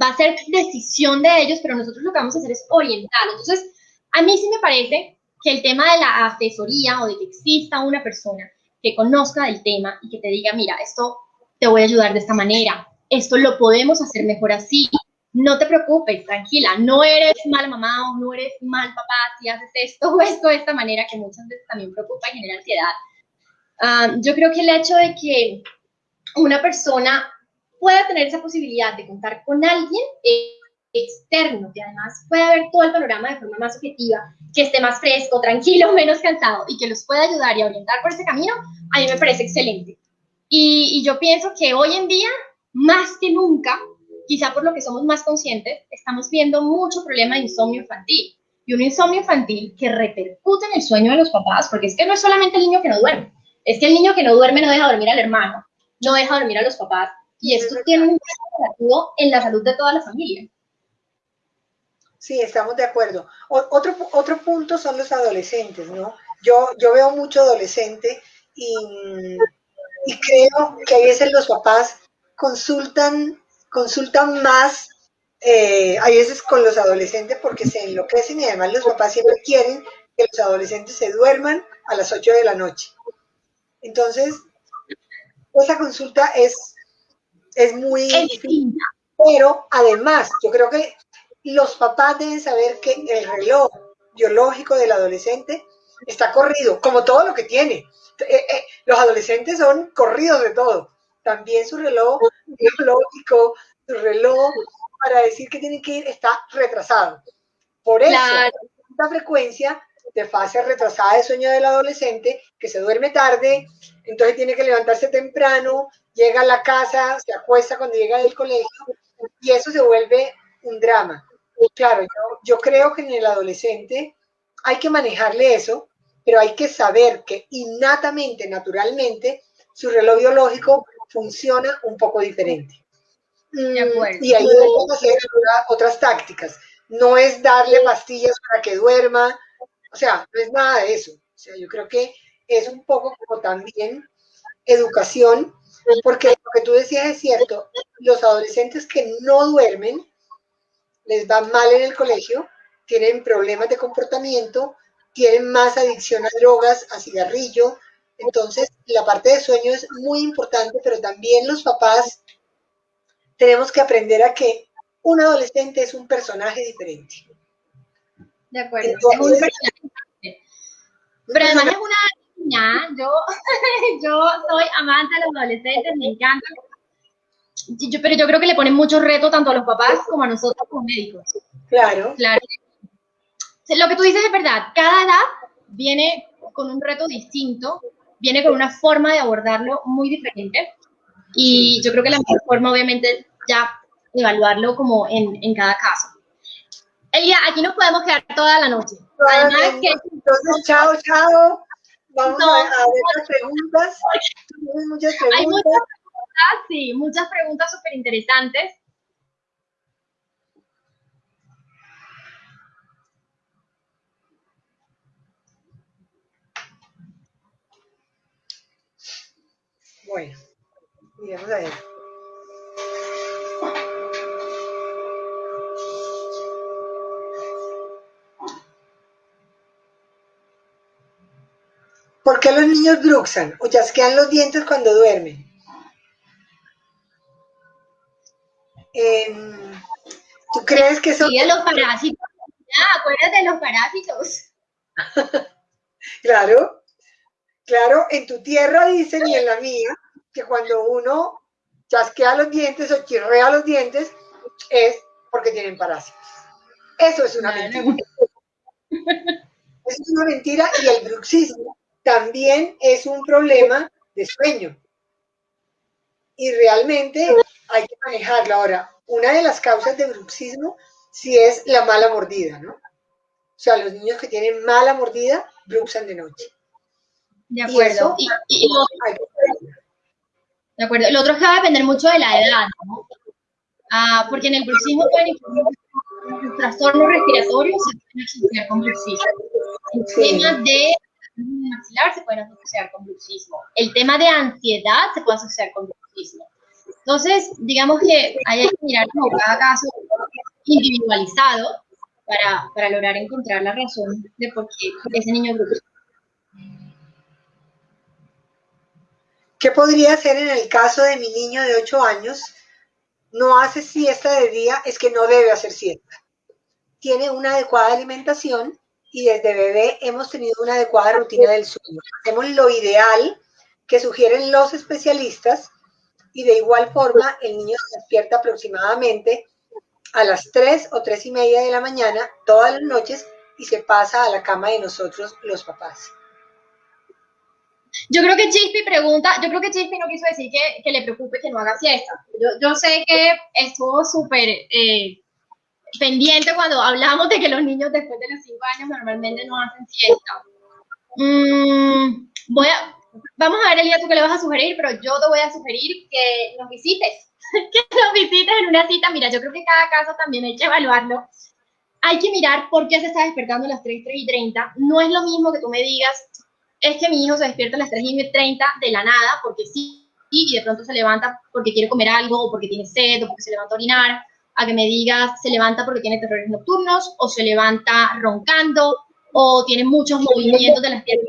Va a ser decisión de ellos, pero nosotros lo que vamos a hacer es orientar. Entonces, a mí sí me parece que el tema de la asesoría o de que exista una persona que conozca del tema y que te diga, mira, esto te voy a ayudar de esta manera, esto lo podemos hacer mejor así, no te preocupes, tranquila, no eres mal mamá o no eres mal papá si haces esto o esto de esta manera, que muchas veces también preocupa y genera ansiedad. Ah, yo creo que el hecho de que una persona pueda tener esa posibilidad de contar con alguien externo, que además pueda ver todo el panorama de forma más objetiva, que esté más fresco, tranquilo, [laughs] menos cansado y que los pueda ayudar y orientar por ese camino, a mí me parece excelente. Y, y yo pienso que hoy en día, más que nunca, quizá por lo que somos más conscientes, estamos viendo mucho problema de insomnio infantil. Y un insomnio infantil que repercute en el sueño de los papás, porque es que no es solamente el niño que no duerme, es que el niño que no duerme no deja dormir al hermano, no deja dormir a los papás, y esto tiene un impacto en la salud de toda la familia. Sí, estamos de acuerdo. otro, otro punto son los adolescentes, ¿no? Yo, yo veo mucho adolescente y, y creo que a veces los papás consultan, consultan más, eh, a veces con los adolescentes porque se enloquecen y además los papás siempre quieren que los adolescentes se duerman a las 8 de la noche. Entonces, esa consulta es, es muy difícil. Pero además, yo creo que los papás deben saber que el reloj biológico del adolescente está corrido, como todo lo que tiene. Eh, eh, los adolescentes son corridos de todo. También su reloj biológico, su reloj para decir que tienen que ir está retrasado. Por eso, la frecuencia de fase retrasada de sueño del adolescente, que se duerme tarde, entonces tiene que levantarse temprano, llega a la casa, se acuesta cuando llega del colegio, y eso se vuelve un drama. Claro, yo, creo que en el adolescente hay que manejarle eso, pero hay que saber que innatamente, naturalmente, su reloj biológico funciona un poco diferente. Mm, y ahí debemos hacer otras tácticas. No es darle pastillas para que duerma, o sea, no es nada de eso. O sea, yo creo que es un poco como también educación, porque lo que tú decías es cierto, los adolescentes que no duermen les va mal en el colegio, tienen problemas de comportamiento, tienen más adicción a drogas, a cigarrillo. Entonces, la parte de sueño es muy importante, pero también los papás tenemos que aprender a que un adolescente es un personaje diferente. De acuerdo, es un personaje Pero además es una niña, yo, [laughs] yo soy amante de los adolescentes, me encanta pero yo creo que le ponen mucho reto tanto a los papás como a nosotros como médicos. Claro. Claro. Lo que tú dices es verdad. Cada edad viene con un reto distinto, viene con una forma de abordarlo muy diferente. Y yo creo que la mejor forma, obviamente, ya evaluarlo como en, en cada caso. Elia, aquí nos podemos quedar toda la noche. Además que... Entonces, chao, chao. Vamos a, ver las preguntas. muchas preguntas. Hay muchas sí, muchas preguntas súper interesantes. Bueno, miremos a ver. ¿Por qué los niños bruxan o chasquean los dientes cuando duermen? ¿Tú crees que eso... Sí, los parásitos. acuérdate de los parásitos. [laughs] claro, claro, en tu tierra dicen y en la mía que cuando uno chasquea los dientes o chirrea los dientes es porque tienen parásitos. Eso es una mentira. Eso es una mentira y el bruxismo también es un problema de sueño. Y realmente hay que manejarlo. Ahora, una de las causas de bruxismo sí es la mala mordida, ¿no? O sea, los niños que tienen mala mordida bruxan de noche. De acuerdo. Y, de acuerdo. Lo otro es que va a depender mucho de la edad, ¿no? Ah, porque en el bruxismo pueden los trastornos respiratorios se pueden asociar con bruxismo. El tema de maxilar se pueden asociar con bruxismo. El tema de ansiedad se puede asociar con bruxismo. Entonces, digamos que hay que mirar como cada caso individualizado para, para lograr encontrar la razón de por qué ese niño bruxa. ¿Qué podría hacer en el caso de mi niño de 8 años? No hace siesta de día, es que no debe hacer siesta. Tiene una adecuada alimentación y desde bebé hemos tenido una adecuada rutina del sueño. Hacemos lo ideal que sugieren los especialistas y de igual forma el niño se despierta aproximadamente a las 3 o 3 y media de la mañana todas las noches y se pasa a la cama de nosotros los papás. Yo creo que Chispi pregunta, yo creo que Chispi no quiso decir que, que le preocupe que no haga siesta. Yo, yo sé que estuvo súper eh, pendiente cuando hablamos de que los niños después de los 5 años normalmente no hacen siesta. Mm, voy a, vamos a ver, Elia, tú qué le vas a sugerir, pero yo te voy a sugerir que nos visites, [laughs] que nos visites en una cita. Mira, yo creo que cada caso también hay que evaluarlo. Hay que mirar por qué se está despertando a las 3, 3 y 30. No es lo mismo que tú me digas, es que mi hijo se despierta a las 3 y 30 de la nada, porque sí, y de pronto se levanta porque quiere comer algo, o porque tiene sed, o porque se levanta a orinar, a que me digas se levanta porque tiene terrores nocturnos, o se levanta roncando, o tiene muchos movimientos de las piernas.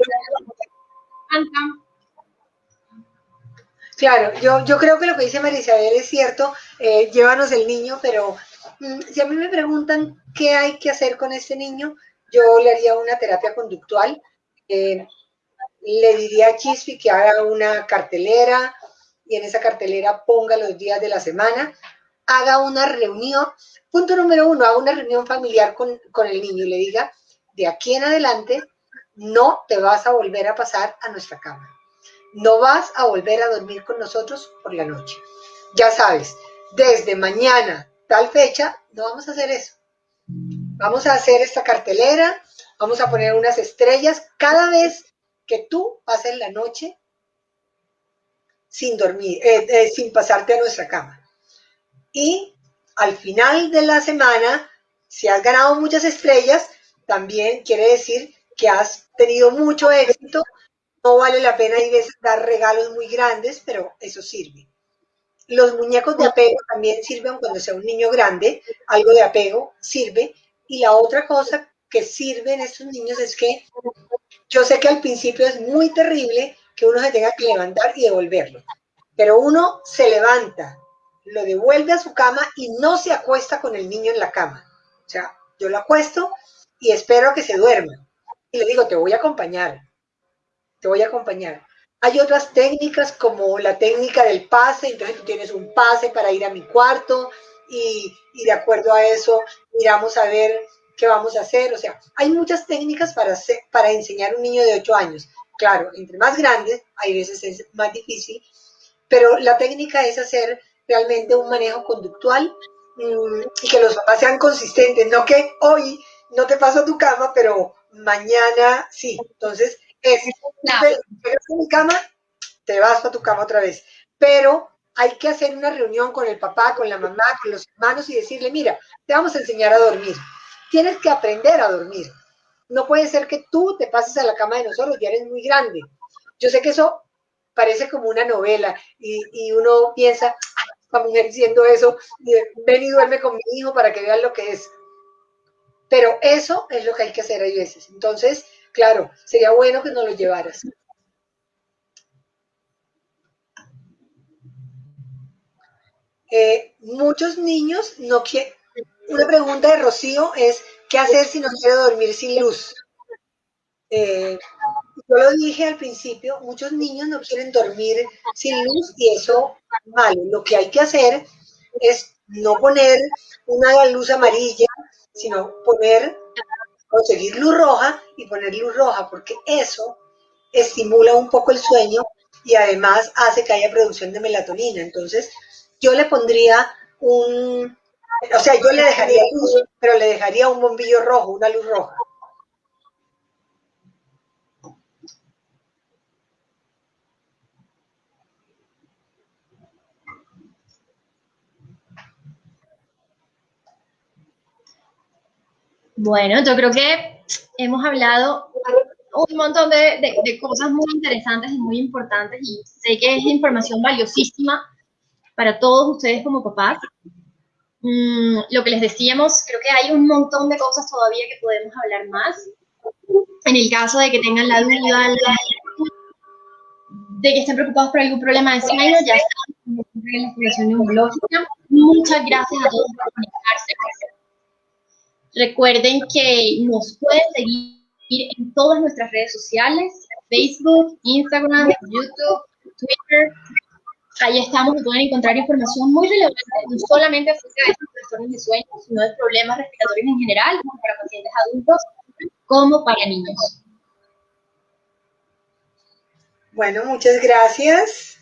Claro, yo, yo creo que lo que dice María Isabel es cierto, eh, llévanos el niño, pero mm, si a mí me preguntan qué hay que hacer con este niño, yo le haría una terapia conductual. Eh, le diría a Chispi que haga una cartelera y en esa cartelera ponga los días de la semana, haga una reunión, punto número uno, haga una reunión familiar con, con el niño y le diga, de aquí en adelante no te vas a volver a pasar a nuestra cama. No vas a volver a dormir con nosotros por la noche. Ya sabes, desde mañana, tal fecha, no vamos a hacer eso. Vamos a hacer esta cartelera, vamos a poner unas estrellas cada vez que tú pases la noche sin dormir, eh, eh, sin pasarte a nuestra cama. Y al final de la semana, si has ganado muchas estrellas, también quiere decir que has tenido mucho éxito. No vale la pena y veces dar regalos muy grandes, pero eso sirve. Los muñecos de apego también sirven cuando sea un niño grande, algo de apego sirve. Y la otra cosa que sirve en estos niños es que yo sé que al principio es muy terrible que uno se tenga que levantar y devolverlo, pero uno se levanta, lo devuelve a su cama y no se acuesta con el niño en la cama. O sea, yo lo acuesto y espero que se duerma. Y le digo, te voy a acompañar, te voy a acompañar. Hay otras técnicas como la técnica del pase, entonces tú tienes un pase para ir a mi cuarto y, y de acuerdo a eso miramos a ver qué vamos a hacer. O sea, hay muchas técnicas para, para enseñar a un niño de 8 años. Claro, entre más grandes, hay veces es más difícil, pero la técnica es hacer realmente un manejo conductual mm, y que los papás sean consistentes, no que hoy no te paso a tu cama, pero mañana sí. Entonces, es, te mi cama, te vas a tu cama otra vez. Pero hay que hacer una reunión con el papá, con la mamá, con los hermanos y decirle, mira, te vamos a enseñar a dormir tienes que aprender a dormir. No puede ser que tú te pases a la cama de nosotros, ya eres muy grande. Yo sé que eso parece como una novela y, uno piensa, la mujer diciendo eso, ven y duerme con mi hijo para que vean lo que es. Pero eso es lo que hay que hacer a veces. Entonces, claro, sería bueno que nos lo llevaras. Eh, muchos niños no quieren, una pregunta de Rocío es, ¿qué hacer si no quiero dormir sin luz? Eh, yo lo dije al principio, muchos niños no quieren dormir sin luz y eso es malo. Lo que hay que hacer es no poner una luz amarilla, sino poner, conseguir luz roja y poner luz roja, porque eso estimula un poco el sueño y además hace que haya producción de melatonina. Entonces, yo le pondría un, o sea, yo le dejaría luz, pero le dejaría un bombillo rojo, una luz roja. Bueno, yo creo que hemos hablado un montón de, cosas muy interesantes y muy importantes y sé que es información valiosísima para todos ustedes como papás. Mm, lo que les decíamos, creo que hay un montón de cosas todavía que podemos hablar más. En el caso de que tengan la duda, de que estén preocupados por algún problema de sueño, ya estamos en la exploración neurológica. Muchas gracias a todos por conectarse. Recuerden que nos pueden seguir en todas nuestras redes sociales, Facebook, Instagram, YouTube, Twitter. Ahí estamos pueden encontrar información muy relevante, no solamente acerca de trastornos de sueño, sino de problemas respiratorios en general, como para pacientes adultos, como para niños. Bueno, muchas gracias.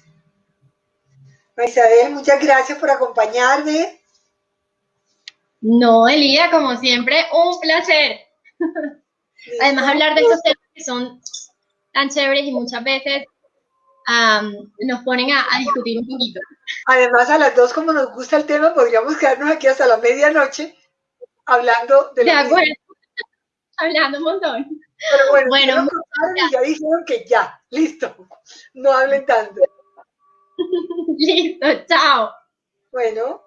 Isabel, muchas gracias por acompañarme. No, Elida, como siempre, un placer. [laughs] Además, hablar de estos temas que son tan chéveres y muchas veces nos ponen a, discutir un poquito. Además, a las dos, como nos gusta el tema, podríamos quedarnos aquí hasta la medianoche hablando de, de acuerdo. [laughs] Hablando un montón. Pero bueno, ya dijeron que ya, listo. No hablen tanto. [laughs] listo, chao. Bueno.